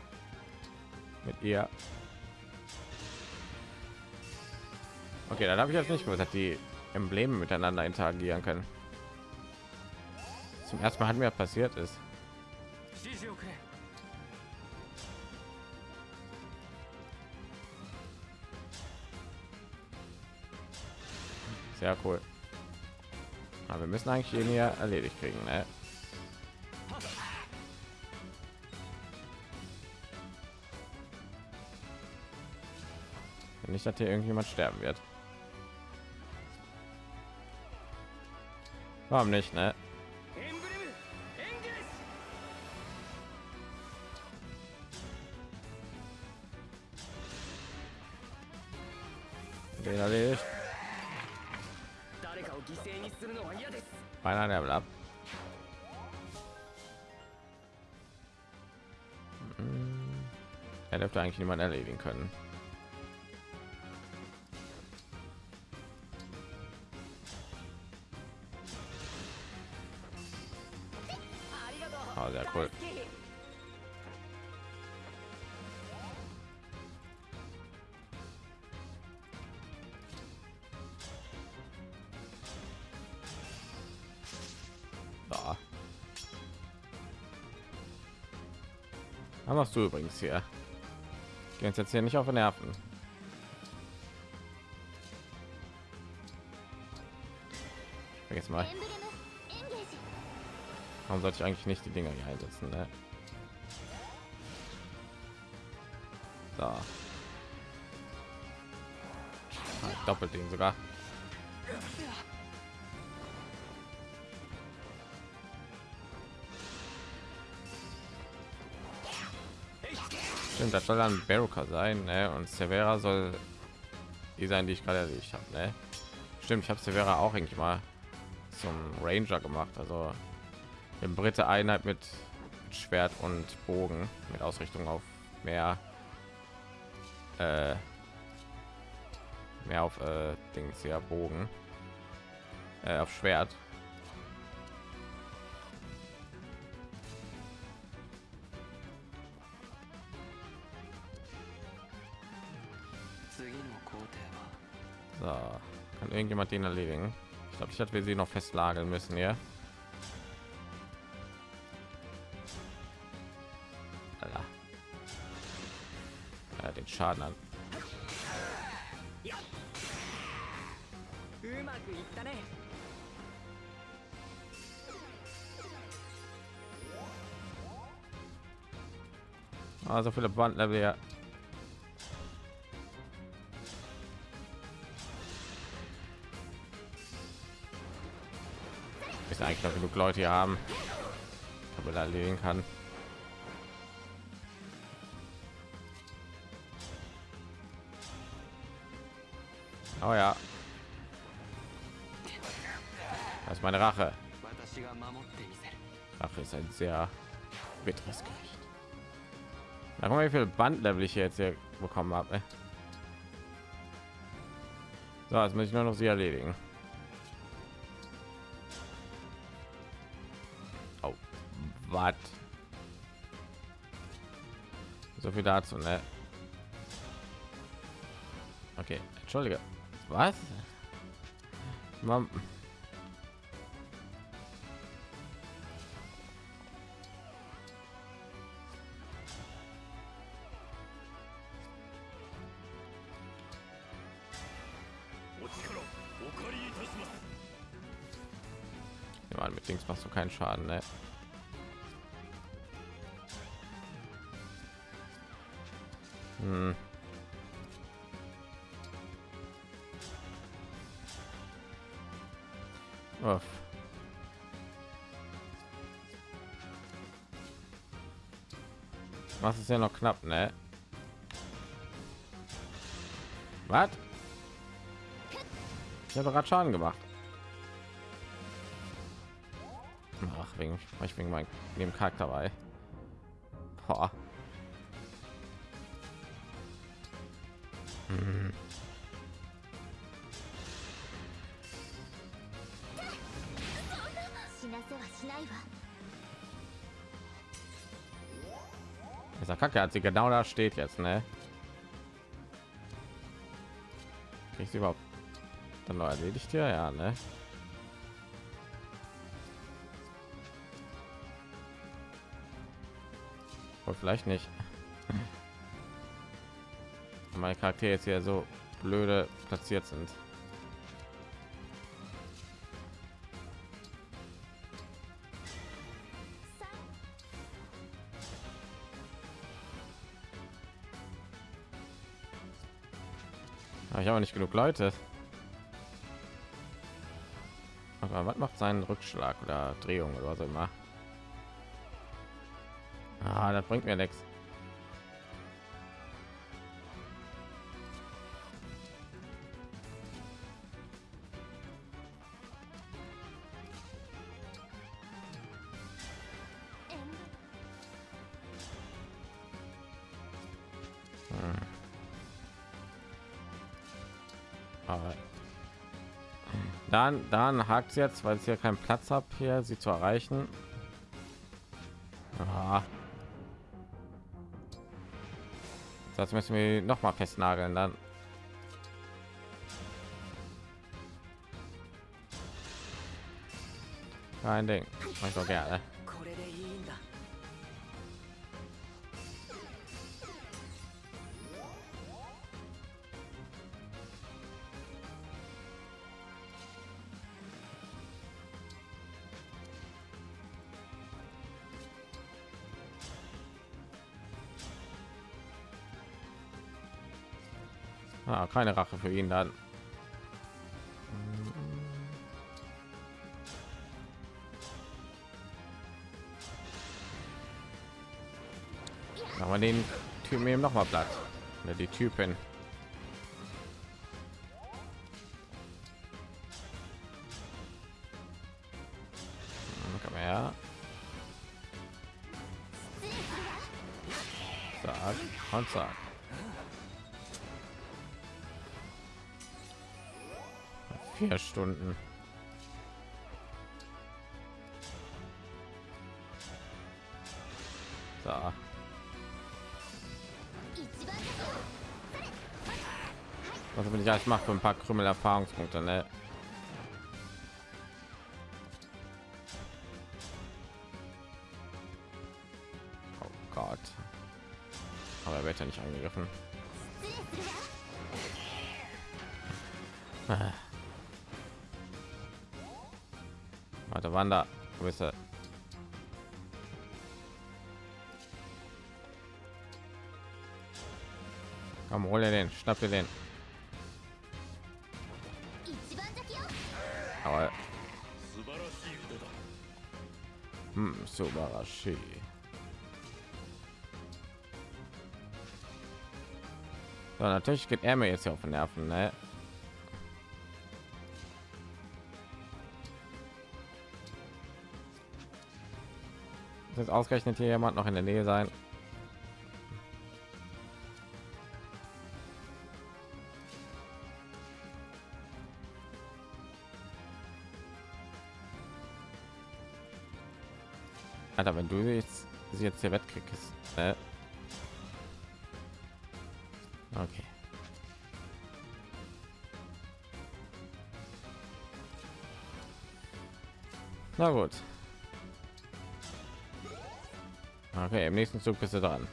mit ihr. Okay, dann habe ich jetzt nicht gesagt, die Embleme miteinander interagieren können. Zum ersten Mal hat mir passiert ist. Sehr cool. Aber wir müssen eigentlich hier erledigt kriegen, ne? nicht, dass hier irgendjemand sterben wird. Warum nicht, ne? Einer erledigt. Beinahe Level ab. Hm. Er dürfte eigentlich niemand erledigen können. Was machst du übrigens hier? Ich jetzt hier nicht auf den Nerven. Jetzt mal. Warum sollte ich eigentlich nicht die Dinger hier einsetzen? Ne? So. Ah, Doppelt den sogar. Stimmt, das soll dann Baruka sein, ne? Und Severa soll die sein, die ich gerade erledigt habe, ne? Stimmt, ich habe Severa auch eigentlich mal zum Ranger gemacht, also im Britte Einheit mit Schwert und Bogen mit Ausrichtung auf mehr äh, mehr auf äh, Dings ja Bogen äh, auf Schwert. irgendjemand den erledigen. Ich glaube, ich hatte wir sie noch festlageln müssen, ja. ja den Schaden an. Also viele Bandlevel da genug Leute hier haben, aber da erledigen kann. Oh ja. Das ist meine Rache. Rache ist ein sehr bitteres Gericht. Da mal, wie viel Bandlevel ich jetzt hier bekommen habe. So, jetzt muss ich nur noch sie erledigen. What? So viel dazu, ne? Okay, entschuldige. Was? Mom. mit Dings machst du keinen Schaden, ne? Hm. Uff. Was ist ja noch knapp, ne? Was? Ich habe gerade Schaden gemacht. Ach, wegen, ich wegen meinem Charakter bei. Boah. Hm. Dieser Kacke hat sie genau da steht jetzt, ne? ich sie überhaupt dann neu erledigt ja ja, ne? Aber vielleicht nicht. Meine Charaktere jetzt hier so blöde platziert sind. Aber ich habe nicht genug Leute. Aber was macht seinen Rückschlag oder Drehung oder was immer? Ah, das bringt mir nichts. Dann dann hakt jetzt weil es hier keinen platz habe hier sie zu erreichen. Ah. das müssen wir noch mal festnageln dann. Kein ding. Ich doch gerne für ihn dann. Aber den Typen eben noch mal Blatt. Oder die Typen. Hm, Komm her. Sag und sag. Vier Stunden. So. Was will ich alles mache für ein paar Krümel Erfahrungspunkte, ne? Oh Gott. Aber er wird ja nicht angegriffen. *laughs* Wander. Wo ist er? Komm, hol den, schnapp dir den. Aber hm, Subarashi. So, natürlich geht er mir jetzt hier auf den Nerven, ne? Jetzt ausgerechnet hier jemand noch in der Nähe sein. Alter, wenn du jetzt sie jetzt hier wettkriegst, ne? Okay. Na gut. Okay, im nächsten Zug bist du dran.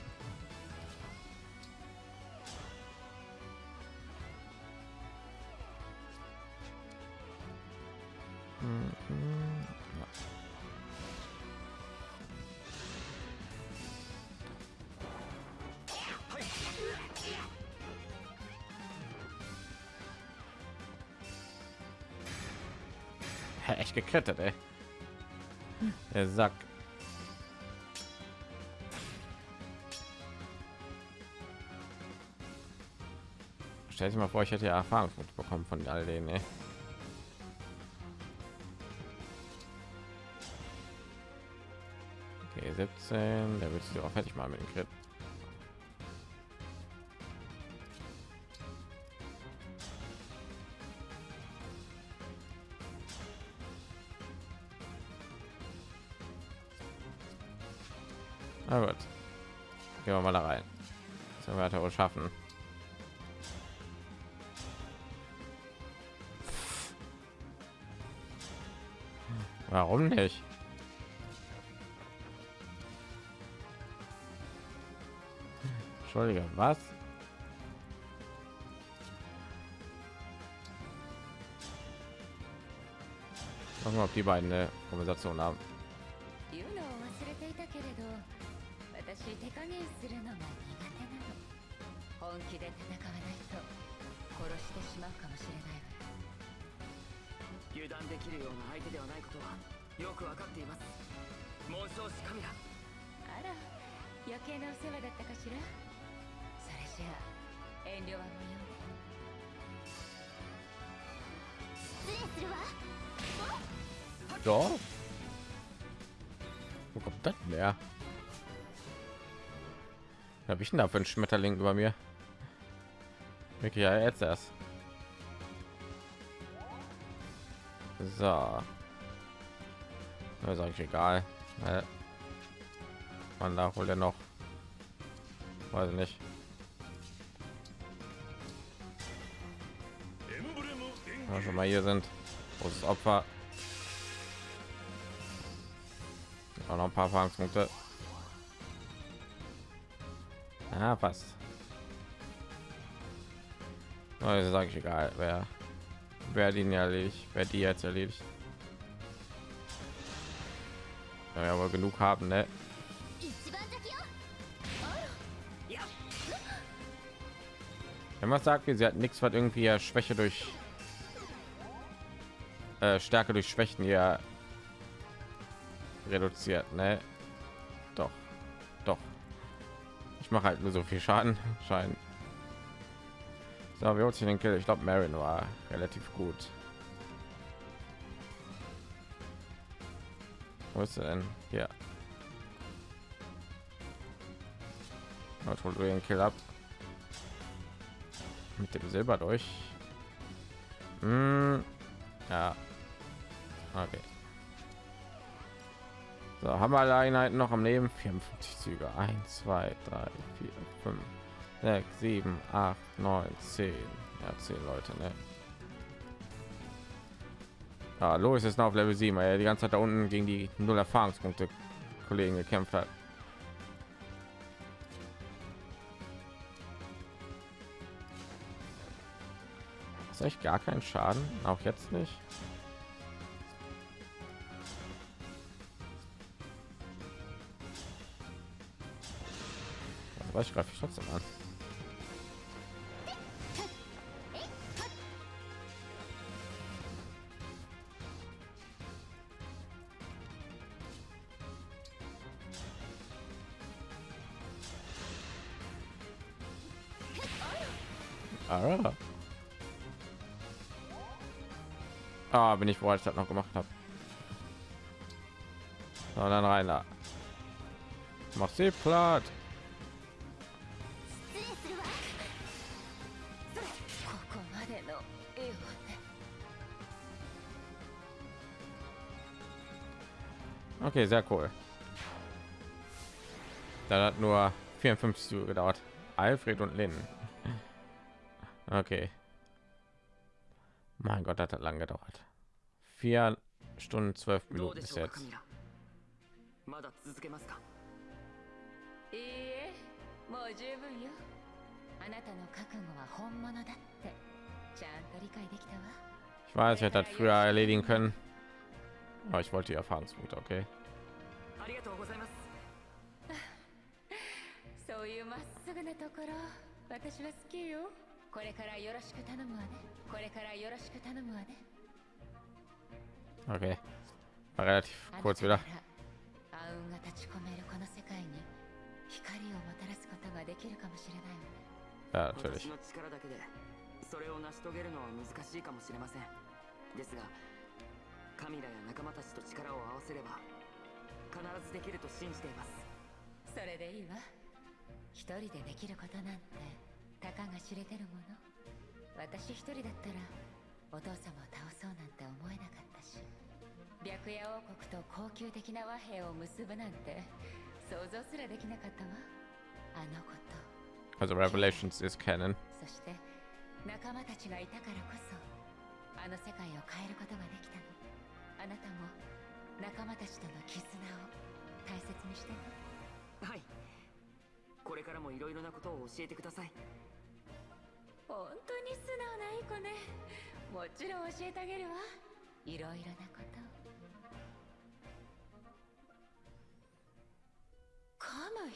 Echt geklettert, ey. Der Sack. Stell dich mal vor, ich hätte ja Erfahrungspunkte bekommen von all denen, ey. Okay, 17, der wird sich auch fertig mal mit dem Crit. Gucken wir, ob die beiden eine Konversation haben. 言うのを忘れていたけれど私手加減するのが苦手なの。本気で戦わないと殺してしまうかもしれないわ。油断できるような相手ではないことはよくわかっています。紋章師カミラあら余計なお世話だったかしら？それじゃあ遠慮は無用ね失礼するわ Doch. Wo kommt das mehr? Habe ich denn da für einen Schmetterling über mir? Wirklich, ja, jetzt erst. So. Das ist eigentlich egal. Äh. Man da holt er noch. Weiß nicht. Wenn wir schon mal hier sind. Großes Opfer. Auch noch ein paar Erfahrungspunkte. Ja, passt. Also sage ich egal, wer wer den erledigt, wer die jetzt erledigt. Ja, ja, aber genug haben, ne? Wenn man sagt, sie hat nichts, was irgendwie ja Schwäche durch äh, Stärke durch Schwächen ja reduziert, ne? Doch, doch. Ich mache halt nur so viel Schaden, *laughs* scheint. So, wie holt sich den Kill? Ich glaube, Marin war relativ gut. Wo ist denn? Hier. Holt den Kill ab. Mit dem Silber durch. Hm. Ja. Okay. So, haben wir alle Einheiten noch am Leben? 54 Züge. 1, 2, 3, 4, 5, 6, 7, 8, 9, 10. Ja, 10 Leute, ne? Ja, Lois ist noch auf Level 7, weil er die ganze Zeit da unten gegen die null Erfahrungspunkte Kollegen gekämpft hat. Ist echt gar keinen Schaden, auch jetzt nicht. Also, was greife ich trotzdem an? Ah. Ah, bin ich froh, ich das noch gemacht habe. So, dann rein da. Mach sie platt. Okay, sehr cool. Da hat nur 54 Uhr gedauert. Alfred und Lynn. Okay. Mein Gott, das hat lang gedauert. Vier Stunden zwölf Minuten bis jetzt. Ich weiß, ich hätte das früher erledigen können. Aber ich wollte die Erfahrungspunkte, okay. *laughs* ありがとうございますそういうまっすぐなところ私は好きよこれからよろしく頼むわねこれからよろしく頼むわね Okay. War relativ あなた kurz な wieder. ら暗雲が立ち込めるこの世界に光をもたらすことができるかもしれないわね Ja, natürlich. 私の力だけでそれを成し遂げるのは難しいかもしれませんですが カミラや仲間たちと力を合わせれば必ずできると信じています。それでいいわ。一人でできることなんてたかが知れてるもの。私一人だったらお父様を倒そうなんて思えなかったし。白夜王国と高級的な和平を結ぶなんて想像すらできなかったわ。あのこと。Also Revelations ist Canon. そして仲間たちがいたからこそあの世界を変えることができたのあなたも仲間たちとの絆を大切にしてね。はい。これからもいろいろなことを教えてください。本当に素直ないい子ね。もちろん教えてあげるわ。いろいろなことカムイ。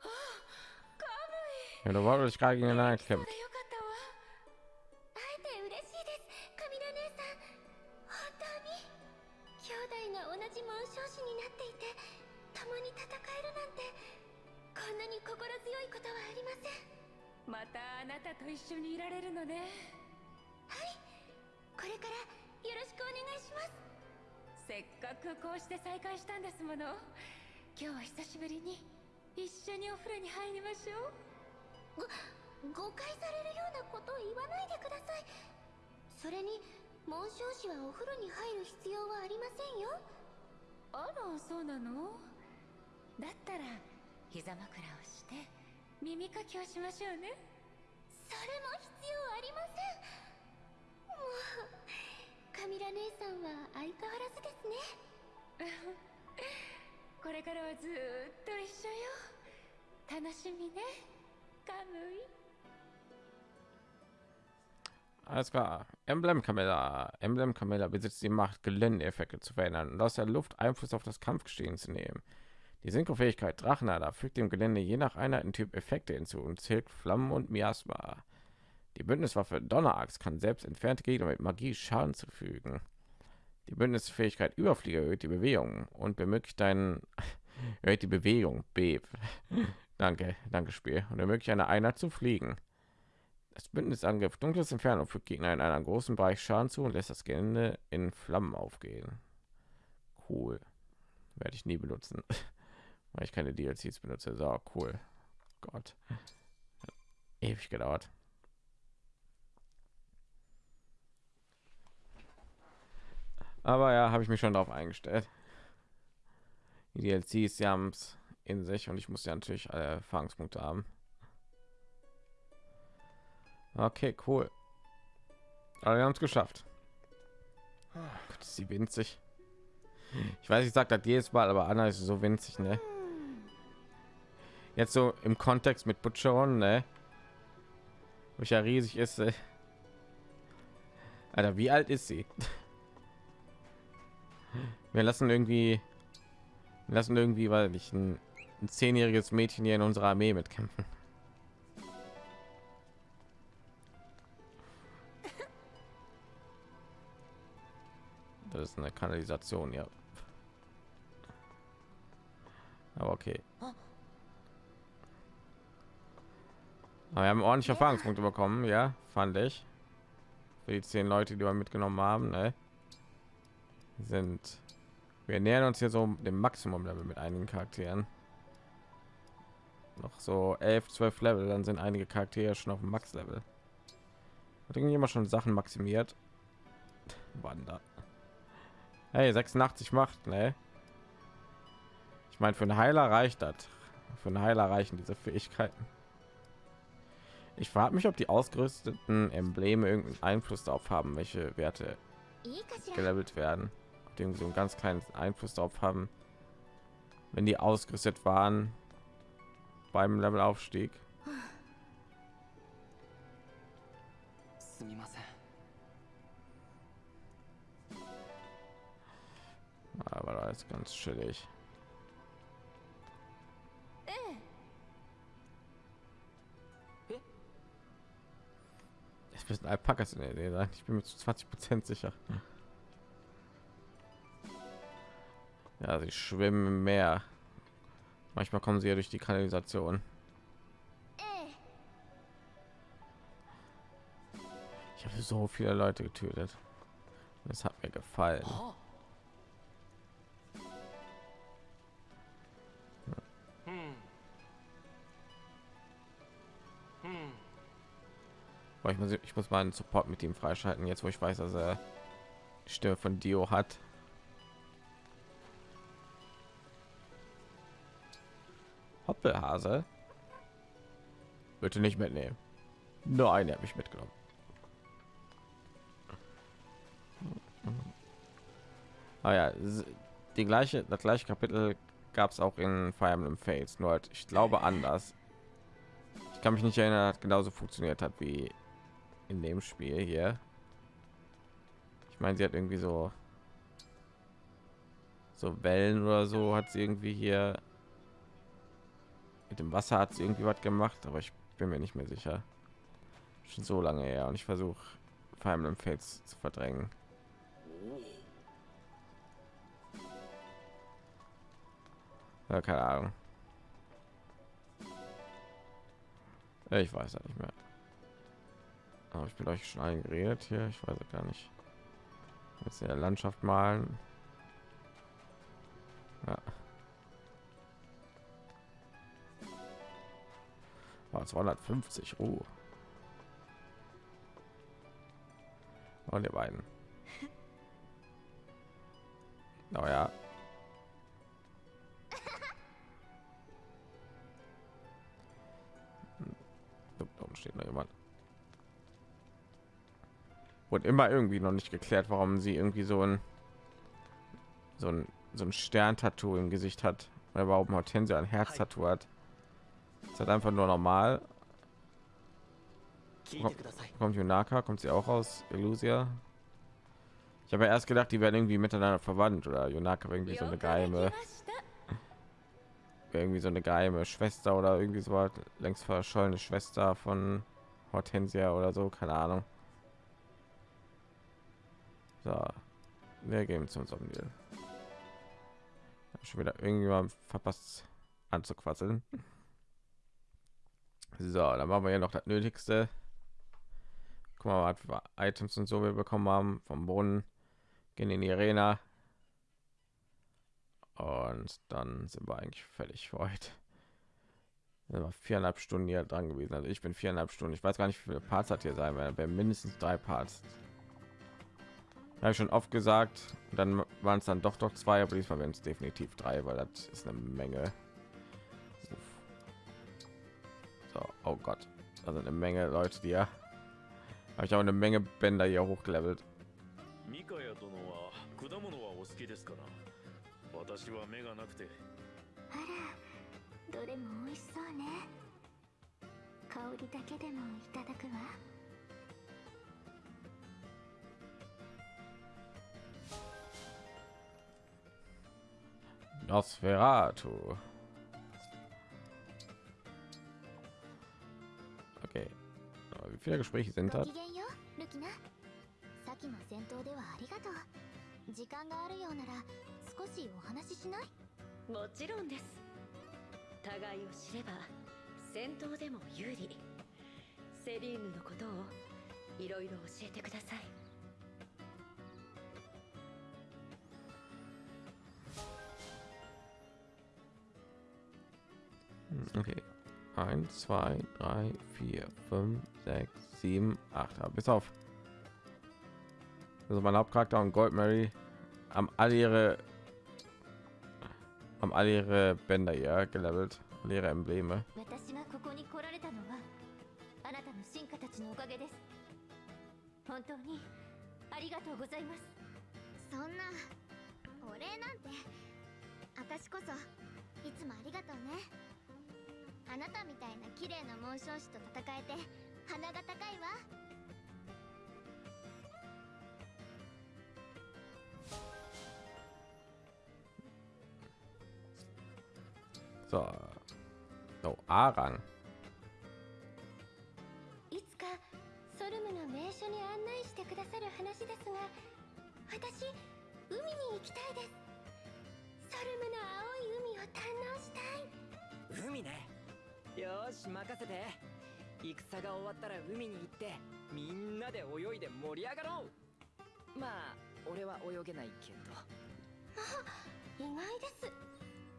あカムイ。Ja, du wolltest gerade gegeneinander そうえるなんてこんなに心強いことはありません。またあなたと一緒にいられるのね。はいこれからよろしくお願いします。せっかくこうして再会したんですもの。今日は久しぶりに一緒にお風呂に入りましょう。誤解されるようなことを言わないでください。それに紋章師はお風呂に入る必要はありませんよ。あらそうなの？だったら膝枕をして耳かきをしましょうねそれも必要ありませんもうカミラ姉さんは相変わらずですねこれからはずーっと一緒よ楽しみねカムイ Alles klar. Emblem Camilla. Emblem Camilla besitzt die Macht, Geländeeffekte zu verändern und aus der Luft Einfluss auf das Kampfgeschehen zu nehmen. Die Synchrofähigkeit Drachenada fügt dem Gelände je nach Einheitentyp Effekte hinzu und zählt Flammen und Miasma. Die Bündniswaffe Donnerachs kann selbst entfernte Gegner mit Magie Schaden zufügen. Die Bündnisfähigkeit Überflieger erhöht die Bewegung und ermöglicht einen *laughs* erhöht die Bewegung Beep. *laughs* danke, danke Spiel und ermöglicht eine Einheit zu fliegen. Das Bündnisangriff Dunkles Entfernung fügt Gegner in einem großen Bereich Schaden zu und lässt das Gelände in Flammen aufgehen. Cool. Werde ich nie benutzen, *laughs* weil ich keine DLCs benutze. So cool. Gott. Ewig gedauert. Aber ja, habe ich mich schon darauf eingestellt. Die DLCs, sie haben es in sich und ich muss ja natürlich alle Erfahrungspunkte haben. Okay, cool. Aber wir haben es geschafft. Gott, ist sie winzig. Ich weiß, ich sage das jedes Mal, aber Anna ist so winzig, ne? Jetzt so im Kontext mit Butcheron, ne? Wo ich ja riesig ist. Äh. Alter, wie alt ist sie? Wir lassen irgendwie, lassen irgendwie, weil ich ein, ein zehnjähriges Mädchen hier in unserer Armee mitkämpfen. Das ist eine Kanalisation, ja. Aber okay. Aber wir haben ordentliche Erfahrungspunkte bekommen, ja, fand ich. Für die zehn Leute, die wir mitgenommen haben, ne? sind wir nähern uns hier so dem maximum level mit einigen charakteren. Noch so 11 12 level dann sind einige charaktere schon auf dem max level hat irgendjemand schon sachen maximiert? Wander. Hey 86 macht ne? Ich meine für einen heiler reicht das. Für einen heiler reichen diese fähigkeiten ich frage mich, ob die ausgerüsteten Embleme irgendeinen Einfluss darauf haben, welche Werte gelevelt werden. Irgendwie so einen ganz kleinen Einfluss darauf haben, wenn die ausgerüstet waren beim Levelaufstieg. Aber da ist ganz chillig. Äh. Müssen Alpakas in der Idee sein. Ich bin mir zu 20 Prozent sicher. Ja, sie schwimmen im Meer. Manchmal kommen sie ja durch die Kanalisation. Ich habe so viele Leute getötet. Das hat mir gefallen. Boah, ich muss, ich muss mal einen Support mit ihm freischalten, jetzt wo ich weiß, dass er die Stimme von Dio hat. Hoppelhase. Bitte nicht mitnehmen. Nein, er hat mich mitgenommen. Ah ja, die gleiche, das gleiche Kapitel gab es auch in Fire Emblem Fates, nur halt, ich glaube anders. Ich kann mich nicht erinnern, dass genauso funktioniert hat wie in dem Spiel hier. Ich meine, sie hat irgendwie so so Wellen oder so hat sie irgendwie hier mit dem Wasser hat sie irgendwie was gemacht, aber ich bin mir nicht mehr sicher. Schon so lange her und ich versuche Fire Emblem Fates zu verdrängen. Ja, keine Ahnung. Ich weiß ja nicht mehr. Aber ich bin euch schon eingeredet hier. Ich weiß gar nicht. Jetzt in der Landschaft malen. Ja. War 250. Oh. Und die beiden. *laughs* Oh ja. *laughs* Da unten steht noch jemand wurde immer irgendwie noch nicht geklärt, warum sie irgendwie so ein so ein so ein Stern-Tattoo im Gesicht hat oder warum Hortensia ein Herz-Tattoo hat. Ist halt einfach nur normal. Kommt Yunaka, kommt sie auch aus Illusia? Ich habe ja erst gedacht, die werden irgendwie miteinander verwandt oder Yunaka irgendwie so eine geheime irgendwie so eine geheime Schwester oder irgendwie so längst verschollene Schwester von Hortensia oder so, keine Ahnung. So, wir gehen zum Somniel. Schon wieder irgendjemand verpasst anzuquasseln. So, dann machen wir ja noch das Nötigste. Guck mal, was Items und so wir bekommen haben vom Brunnen. Gehen in die Arena. Und dann sind wir eigentlich fertig für heute. Viereinhalb Stunden hier dran gewesen. Also ich bin viereinhalb Stunden. Ich weiß gar nicht, wie viele Parts hat hier sein werden. Mindestens drei Parts Habe ich schon oft gesagt. Und dann waren es dann doch doch zwei, aber diesmal werden es definitiv drei, weil das ist eine Menge. So, oh Gott, also eine Menge Leute, die ja. Habe ich auch eine Menge Bänder hier hochgelevelt. ミカヤ殿は果物はお好きですかな私は目がなくてあらどれも美味しそうね香りだけでもいただくわ Nosferatu. Okay. Wie viele Gespräche sind ご das? きげんよルキナ先の戦闘ではありがとう時間があるようなら少しお話ししない？もちろんです互いを知れば戦闘でも有利セリーヌのことをいろいろ教えてください Okay. Eins, zwei, drei, vier, fünf, sechs, sieben, acht. Ja, bis auf. Also mein Hauptcharakter und Gold Mary haben alle ihre haben alle ihre Bänder hier gelevelt, ihre Embleme. あなたみたいな綺麗な紋章師と戦えて鼻が高いわ。そう、so, アーガン？いつかソルムの名所に案内してくださる話ですが私海に行きたいです。ソルムの青い海を堪能したい。海ね。よーし任せて。戦が終わったら海に行ってみんなで泳いで盛り上がろう。まあ俺は泳げないけど。意外です。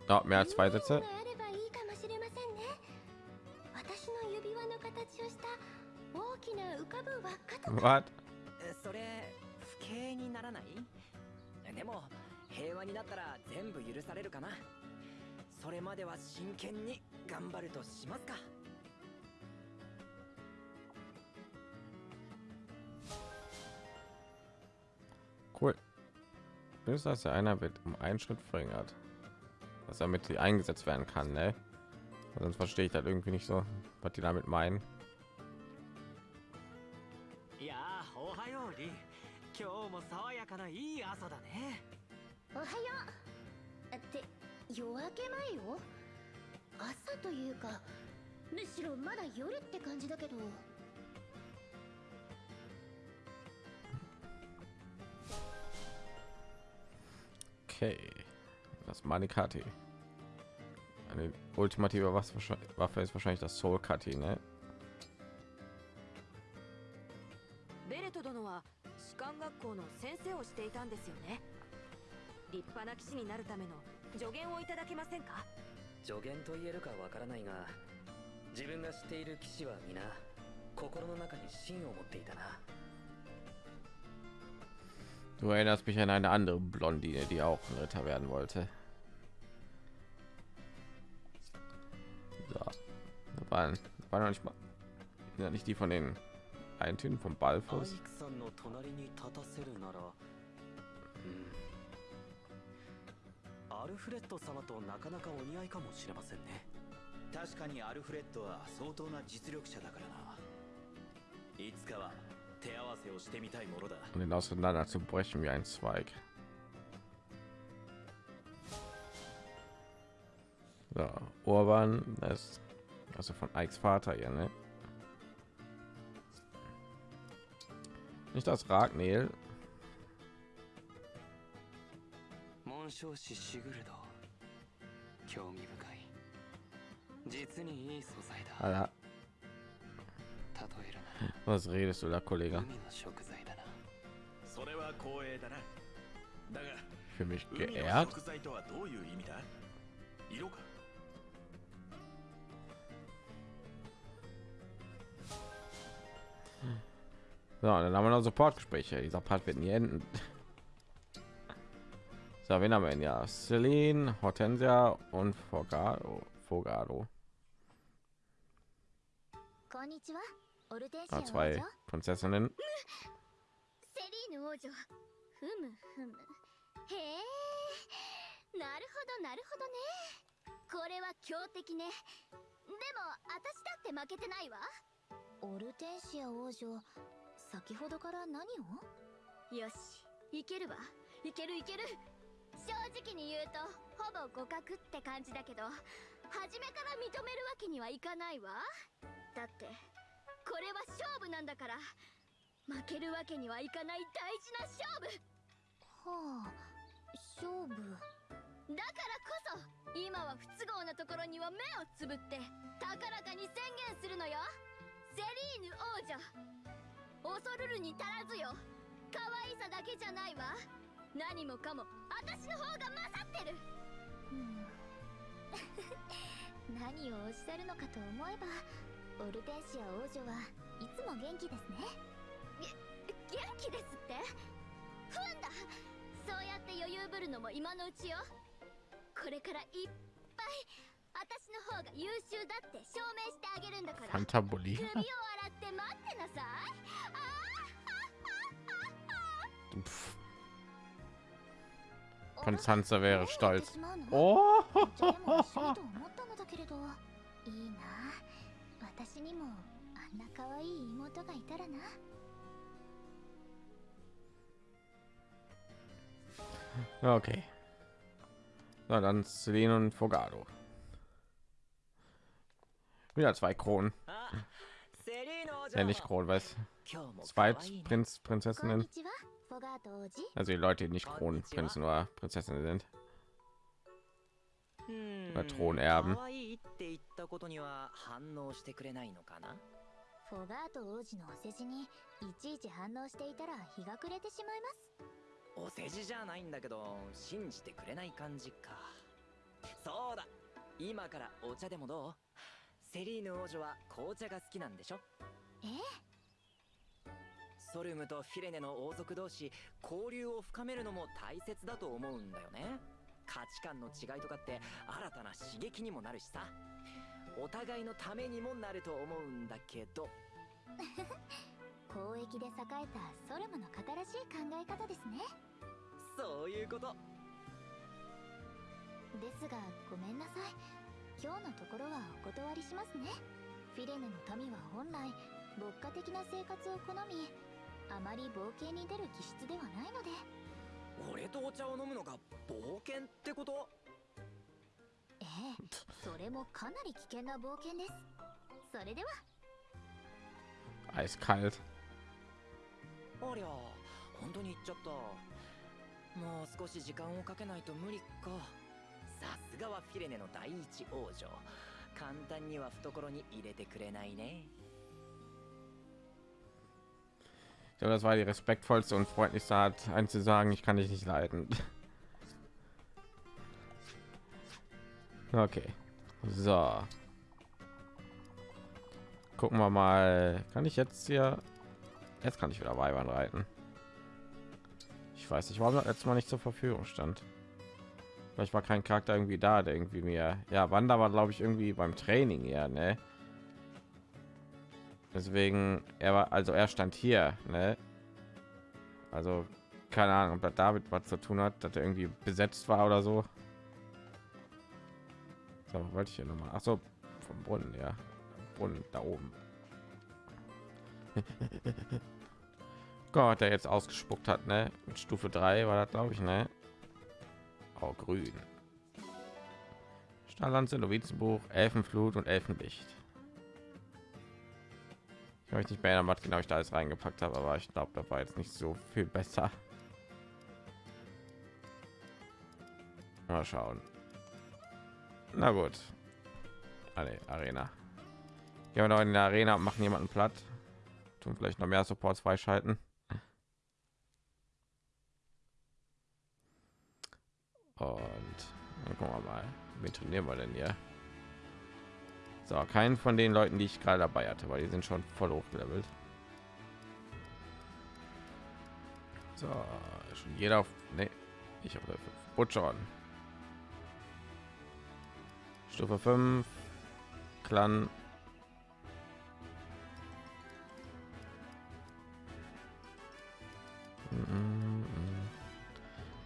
Oh, いかもしれませんね。私の指輪の形をした大きな浮かぶ輪っかとか。それ不敬にならない？でも平和になったら全部許されるかな。それまでは真剣に頑張るとしますか Cool. Bis dass der einer wird um einen Schritt verringert. Was damit sie eingesetzt werden kann, ne? Sonst verstehe ich das irgendwie nicht so, was die damit meinen. いやーおはようリン今日も爽やかないい朝だねおはようって夜明け前よ 朝というかむしろまだ夜って感じだけど Okay. Das Manikati. Eine ultimative Waffe ist wahrscheinlich das Soul Kati, ne? ベレト殿は士官学校の先生をしていたんですよね立派な騎士になるための助言をいただけませんか助言と言えるかわからないが自分が知っている騎士は皆心の中に芯を持っていたな Du erinnerst mich an eine andere Blondine, die auch ein Ritter werden wollte. So. Das waren, das war noch nicht mal ja, nicht die von den Eintönen vom アイ アルフレッド様となかなかお似合いかもしれませんね確かにアルフレッドは相当な実力者だからないつかは手合わせをしてみたいものだ um den auseinander zu brechen wie ein Zweig. So, Urban, das ist also von Ikes Vater hier, ne? Nicht das Ragnel. 紋章師シグルド興味深い実にいい素材だ Alter, 例えるなら was redest du da, Kollege? 海の食材だなそれは光栄だなだが Für mich 海の geehrt. 食材とはどういう意味だ色か So, dann haben wir noch Supportgespräche. Dieser Part wird nie enden. So, wen haben wir denn? Ja, Celine, Hortensia und Fogado. Fogado. こんにちはオルテンシア Ah, 王女 zwei Prinzessinnen. セ 正直に言うとほぼ互角って感じだけど初めから認めるわけにはいかないわ。だってこれは勝負なんだから負けるわけにはいかない大事な勝負。はあ勝負？だからこそ今は不都合なところには目をつぶって高らかに宣言するのよ。セリーヌ王女。恐るるに足らずよ。可愛さだけじゃないわ何もかも私の方が勝ってる。*laughs* 何をおっしゃるのかと思えばオルテンシア王女はいつも元気ですね。元気ですって？ふんだ。そうやって余裕ぶるのも今のうちよ。これからいっぱい私の方が優秀だって証明してあげるんだから。Fantabuli. *laughs* Konstanze wäre stolz. Oh. Okay. Na so, dann Celine und Fogado. Wieder zwei Kronen. Ja, nicht Kronen, weiß. Zwei Prinz, Prinzessinnen. ちはフォガート王子 Also die Leute, die nicht Kronenprinzen oder Prinzessinnen sind. Oder Thronerben. フォガート王子のお世辞にいちいち反応していたら日が暮れてしまいます。お世辞じゃないんだけど信じてくれない感じか。そうだ。今からお茶でもどう？セリーヌ王女は紅茶が好きなんでしょ？えソルムとフィレネの王族同士交流を深めるのも大切だと思うんだよね。価値観の違いとかって新たな刺激にもなるしさ。お互いのためにもなると思うんだけど。*laughs* 交易で栄えたソルムの新しい考え方ですね。そういうこと。ですがごめんなさい。今日のところはお断りしますね。フィレネの民は本来牧歌的な生活を好みあまり冒険に出る気質ではないので。俺とお茶を飲むのが冒険ってこと？ええそれもかなり危険な冒険です。それでは。Eiskalt. ありゃ本当に行っちゃった。もう少し時間をかけないと無理か。さすがはフィレネの第一王女。簡単には懐に入れてくれないね glaube, das war die respektvollste und freundlichste Art, einen zu sagen, ich kann dich nicht leiden. *laughs* Okay. So. Gucken wir mal. Kann ich jetzt hier... Jetzt kann ich wieder Weibern reiten. Ich weiß nicht, warum das letztes Mal nicht zur Verfügung stand. Vielleicht war kein Charakter irgendwie da, der irgendwie mir... Ja, Wanda war, glaube ich, irgendwie beim Training ja, ne? Deswegen, er war, also er stand hier, ne? Also keine Ahnung, ob damit was zu tun hat, dass er irgendwie besetzt war oder so. So, wollte ich hier noch mal. Ach so, vom Brunnen, ja. Brunnen da oben. *laughs* Gott, der jetzt ausgespuckt hat, ne? Mit Stufe 3 war das, glaube ich, ne? Oh, grün. Stalanze, Novizenbuch, Elfenflut und Elfenlicht. Ich möchte nicht mehr erinnern, was genau ich da alles reingepackt habe, aber ich glaube, da war jetzt nicht so viel besser. Mal schauen. Na gut. Alle Arena. Gehen wir noch in der Arena und machen jemanden platt. Tun vielleicht noch mehr Supports freischalten. Und dann gucken wir mal, wen trainieren wir denn hier? So, keinen von den Leuten, die ich gerade dabei hatte, weil die sind schon voll hochgelevelt. So, schon jeder auf. Nee, ich habe Butcher. Stufe 5. Clan.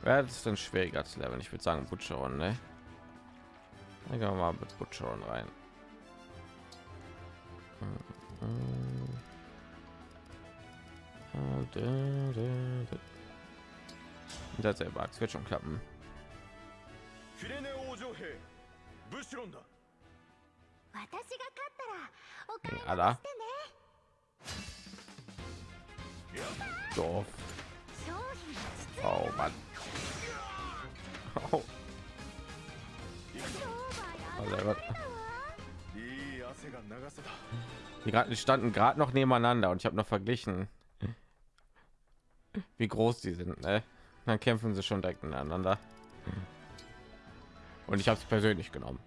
Wer ist denn schwieriger zu leveln? Ich würde sagen Butcheron, ne? Dann gehen wir mal mit Butcheron rein. Das selber, es wird schon klappen. Alla. Dorf. Oh Mann. Oh. Oh, die, grad, standen gerade noch nebeneinander und ich habe noch verglichen, wie groß die sind. Ne? Dann kämpfen sie schon direkt ineinander. Und ich habe es persönlich genommen.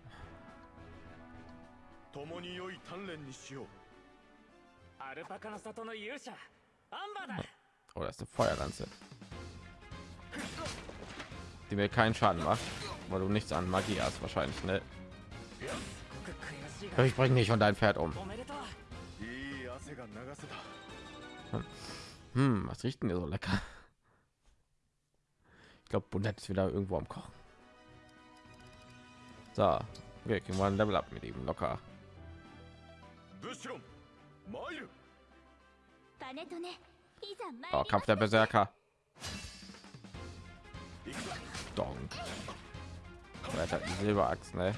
Oh, das ist eine Feuerlanze, die mir keinen Schaden macht, weil du nichts an Magie hast wahrscheinlich, ne? Ich bringe dich und dein Pferd um. Hm, was riecht denn hier so lecker? Ich glaube, Bunett ist wieder irgendwo am Kochen. So, wir kriegen mal ein Level ab mit ihm locker. Oh, Kampf der Berserker. Donk. Silberachs, ne?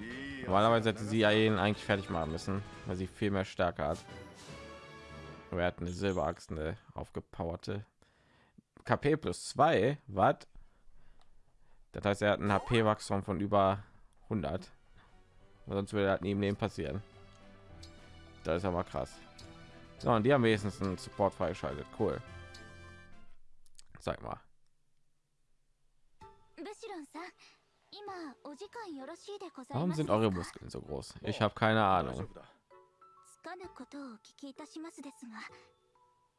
Äh, Normalerweise hätte sie ja ihn eigentlich fertig machen müssen, weil sie viel mehr Stärke hat. Wir hatten eine Silberaxt, eine aufgepowerte. KP plus 2, was? Das heißt, er hat ein HP-Wachstum von über 100. Sonst würde das neben dem passieren. Das ist aber krass. So, und die haben wenigstens einen Support freigeschaltet. Cool. Sag mal. Warum ます sind か eure Muskeln so groß? Ich habe keine 大 Ahnung. かぬことをお聞きいたしますですが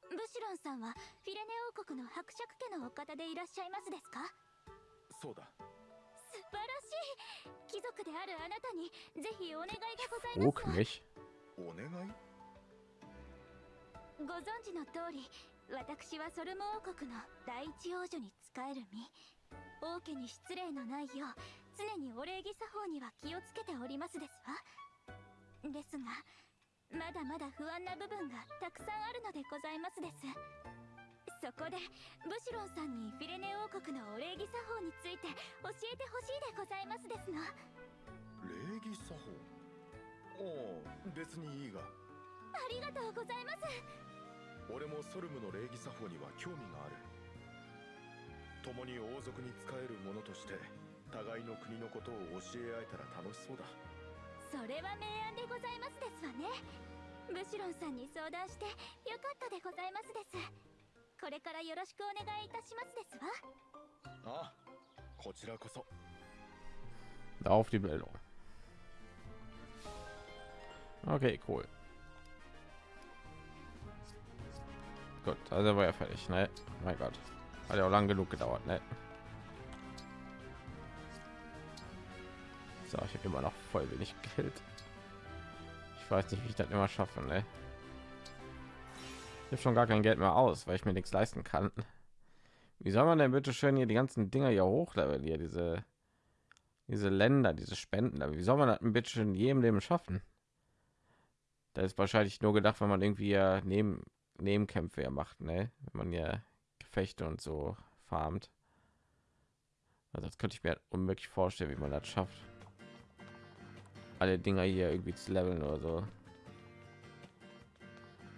ブシロンさんはフィレネ王国の伯爵家のお方でいらっしゃいますですか？そうだ。素晴らしい貴族であるあなたにぜひお願いがございます.お願い？ご存知の通り私はソルモ王国の第一王女に仕える身王家に失礼のないよう常にお礼儀作法には気をつけておりますですわ。ですがまだまだ不安な部分がたくさんあるのでございますです。そこでブシロンさんにフィレネ王国のお礼儀作法について教えてほしいでございますですの。礼儀作法？おお別にいいが。ありがとうございます。俺もソルムの礼儀作法には興味がある共に王族に仕える者として互いの国のことを教え合えたら楽しそうだそれは明暗でございますですわねブシロンさんに相談してよかったでございますですこれからよろしくお願いいたしますですわああこちらこそ Auf die Bildung. Okay, cool. Gut, also war ja fertig, ne? Mein Gott. Hat ja auch lang genug gedauert, ne? So, ich habe immer noch voll wenig *laughs* Geld. Ich weiß nicht, wie ich das immer schaffe, ne? Ich habe schon gar kein Geld mehr aus, weil ich mir nichts leisten kann. Wie soll man denn bitte schön hier die ganzen Dinger hier hochleveln, hier diese diese Länder, diese Spenden, aber wie soll man das ein bisschen jedem Leben schaffen? Da ist wahrscheinlich nur gedacht, wenn man irgendwie ja neben Nebenkämpfe macht, ne? Wenn man ja Gefechte und so farmt. Also das könnte ich mir unmöglich vorstellen, wie man das schafft. Alle Dinger hier irgendwie zu leveln oder so.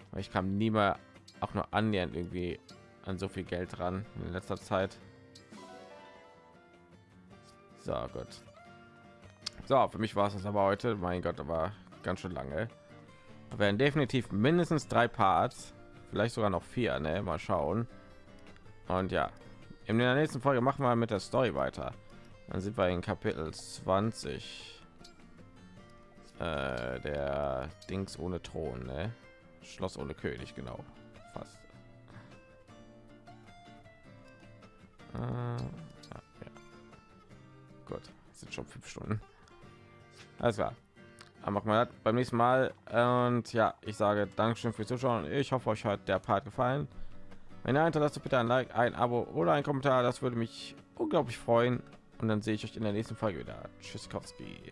Aber ich kam nie mal auch nur annähernd irgendwie an so viel Geld ran in letzter Zeit. So gut. So, für mich war es das aber heute. Mein Gott, aber ganz schön lange. Wir werden definitiv mindestens drei Parts, vielleicht sogar noch vier. Ne? Mal schauen. Und ja, in der nächsten Folge machen wir mit der Story weiter. Dann sind wir in Kapitel 20. Äh, der Dings ohne Thron, ne? Schloss ohne König, genau. Fast. Äh, ja, ja. Gut, sind schon fünf Stunden. Alles klar. Machen wir beim nächsten Mal. Und ja, ich sage Dankeschön fürs Zuschauen. Ich hoffe, euch hat der Part gefallen. Wenn ihr hinterlasst, bitte ein Like, ein Abo oder ein Kommentar. Das würde mich unglaublich freuen. Und dann sehe ich euch in der nächsten Folge wieder. Tschüssikowski.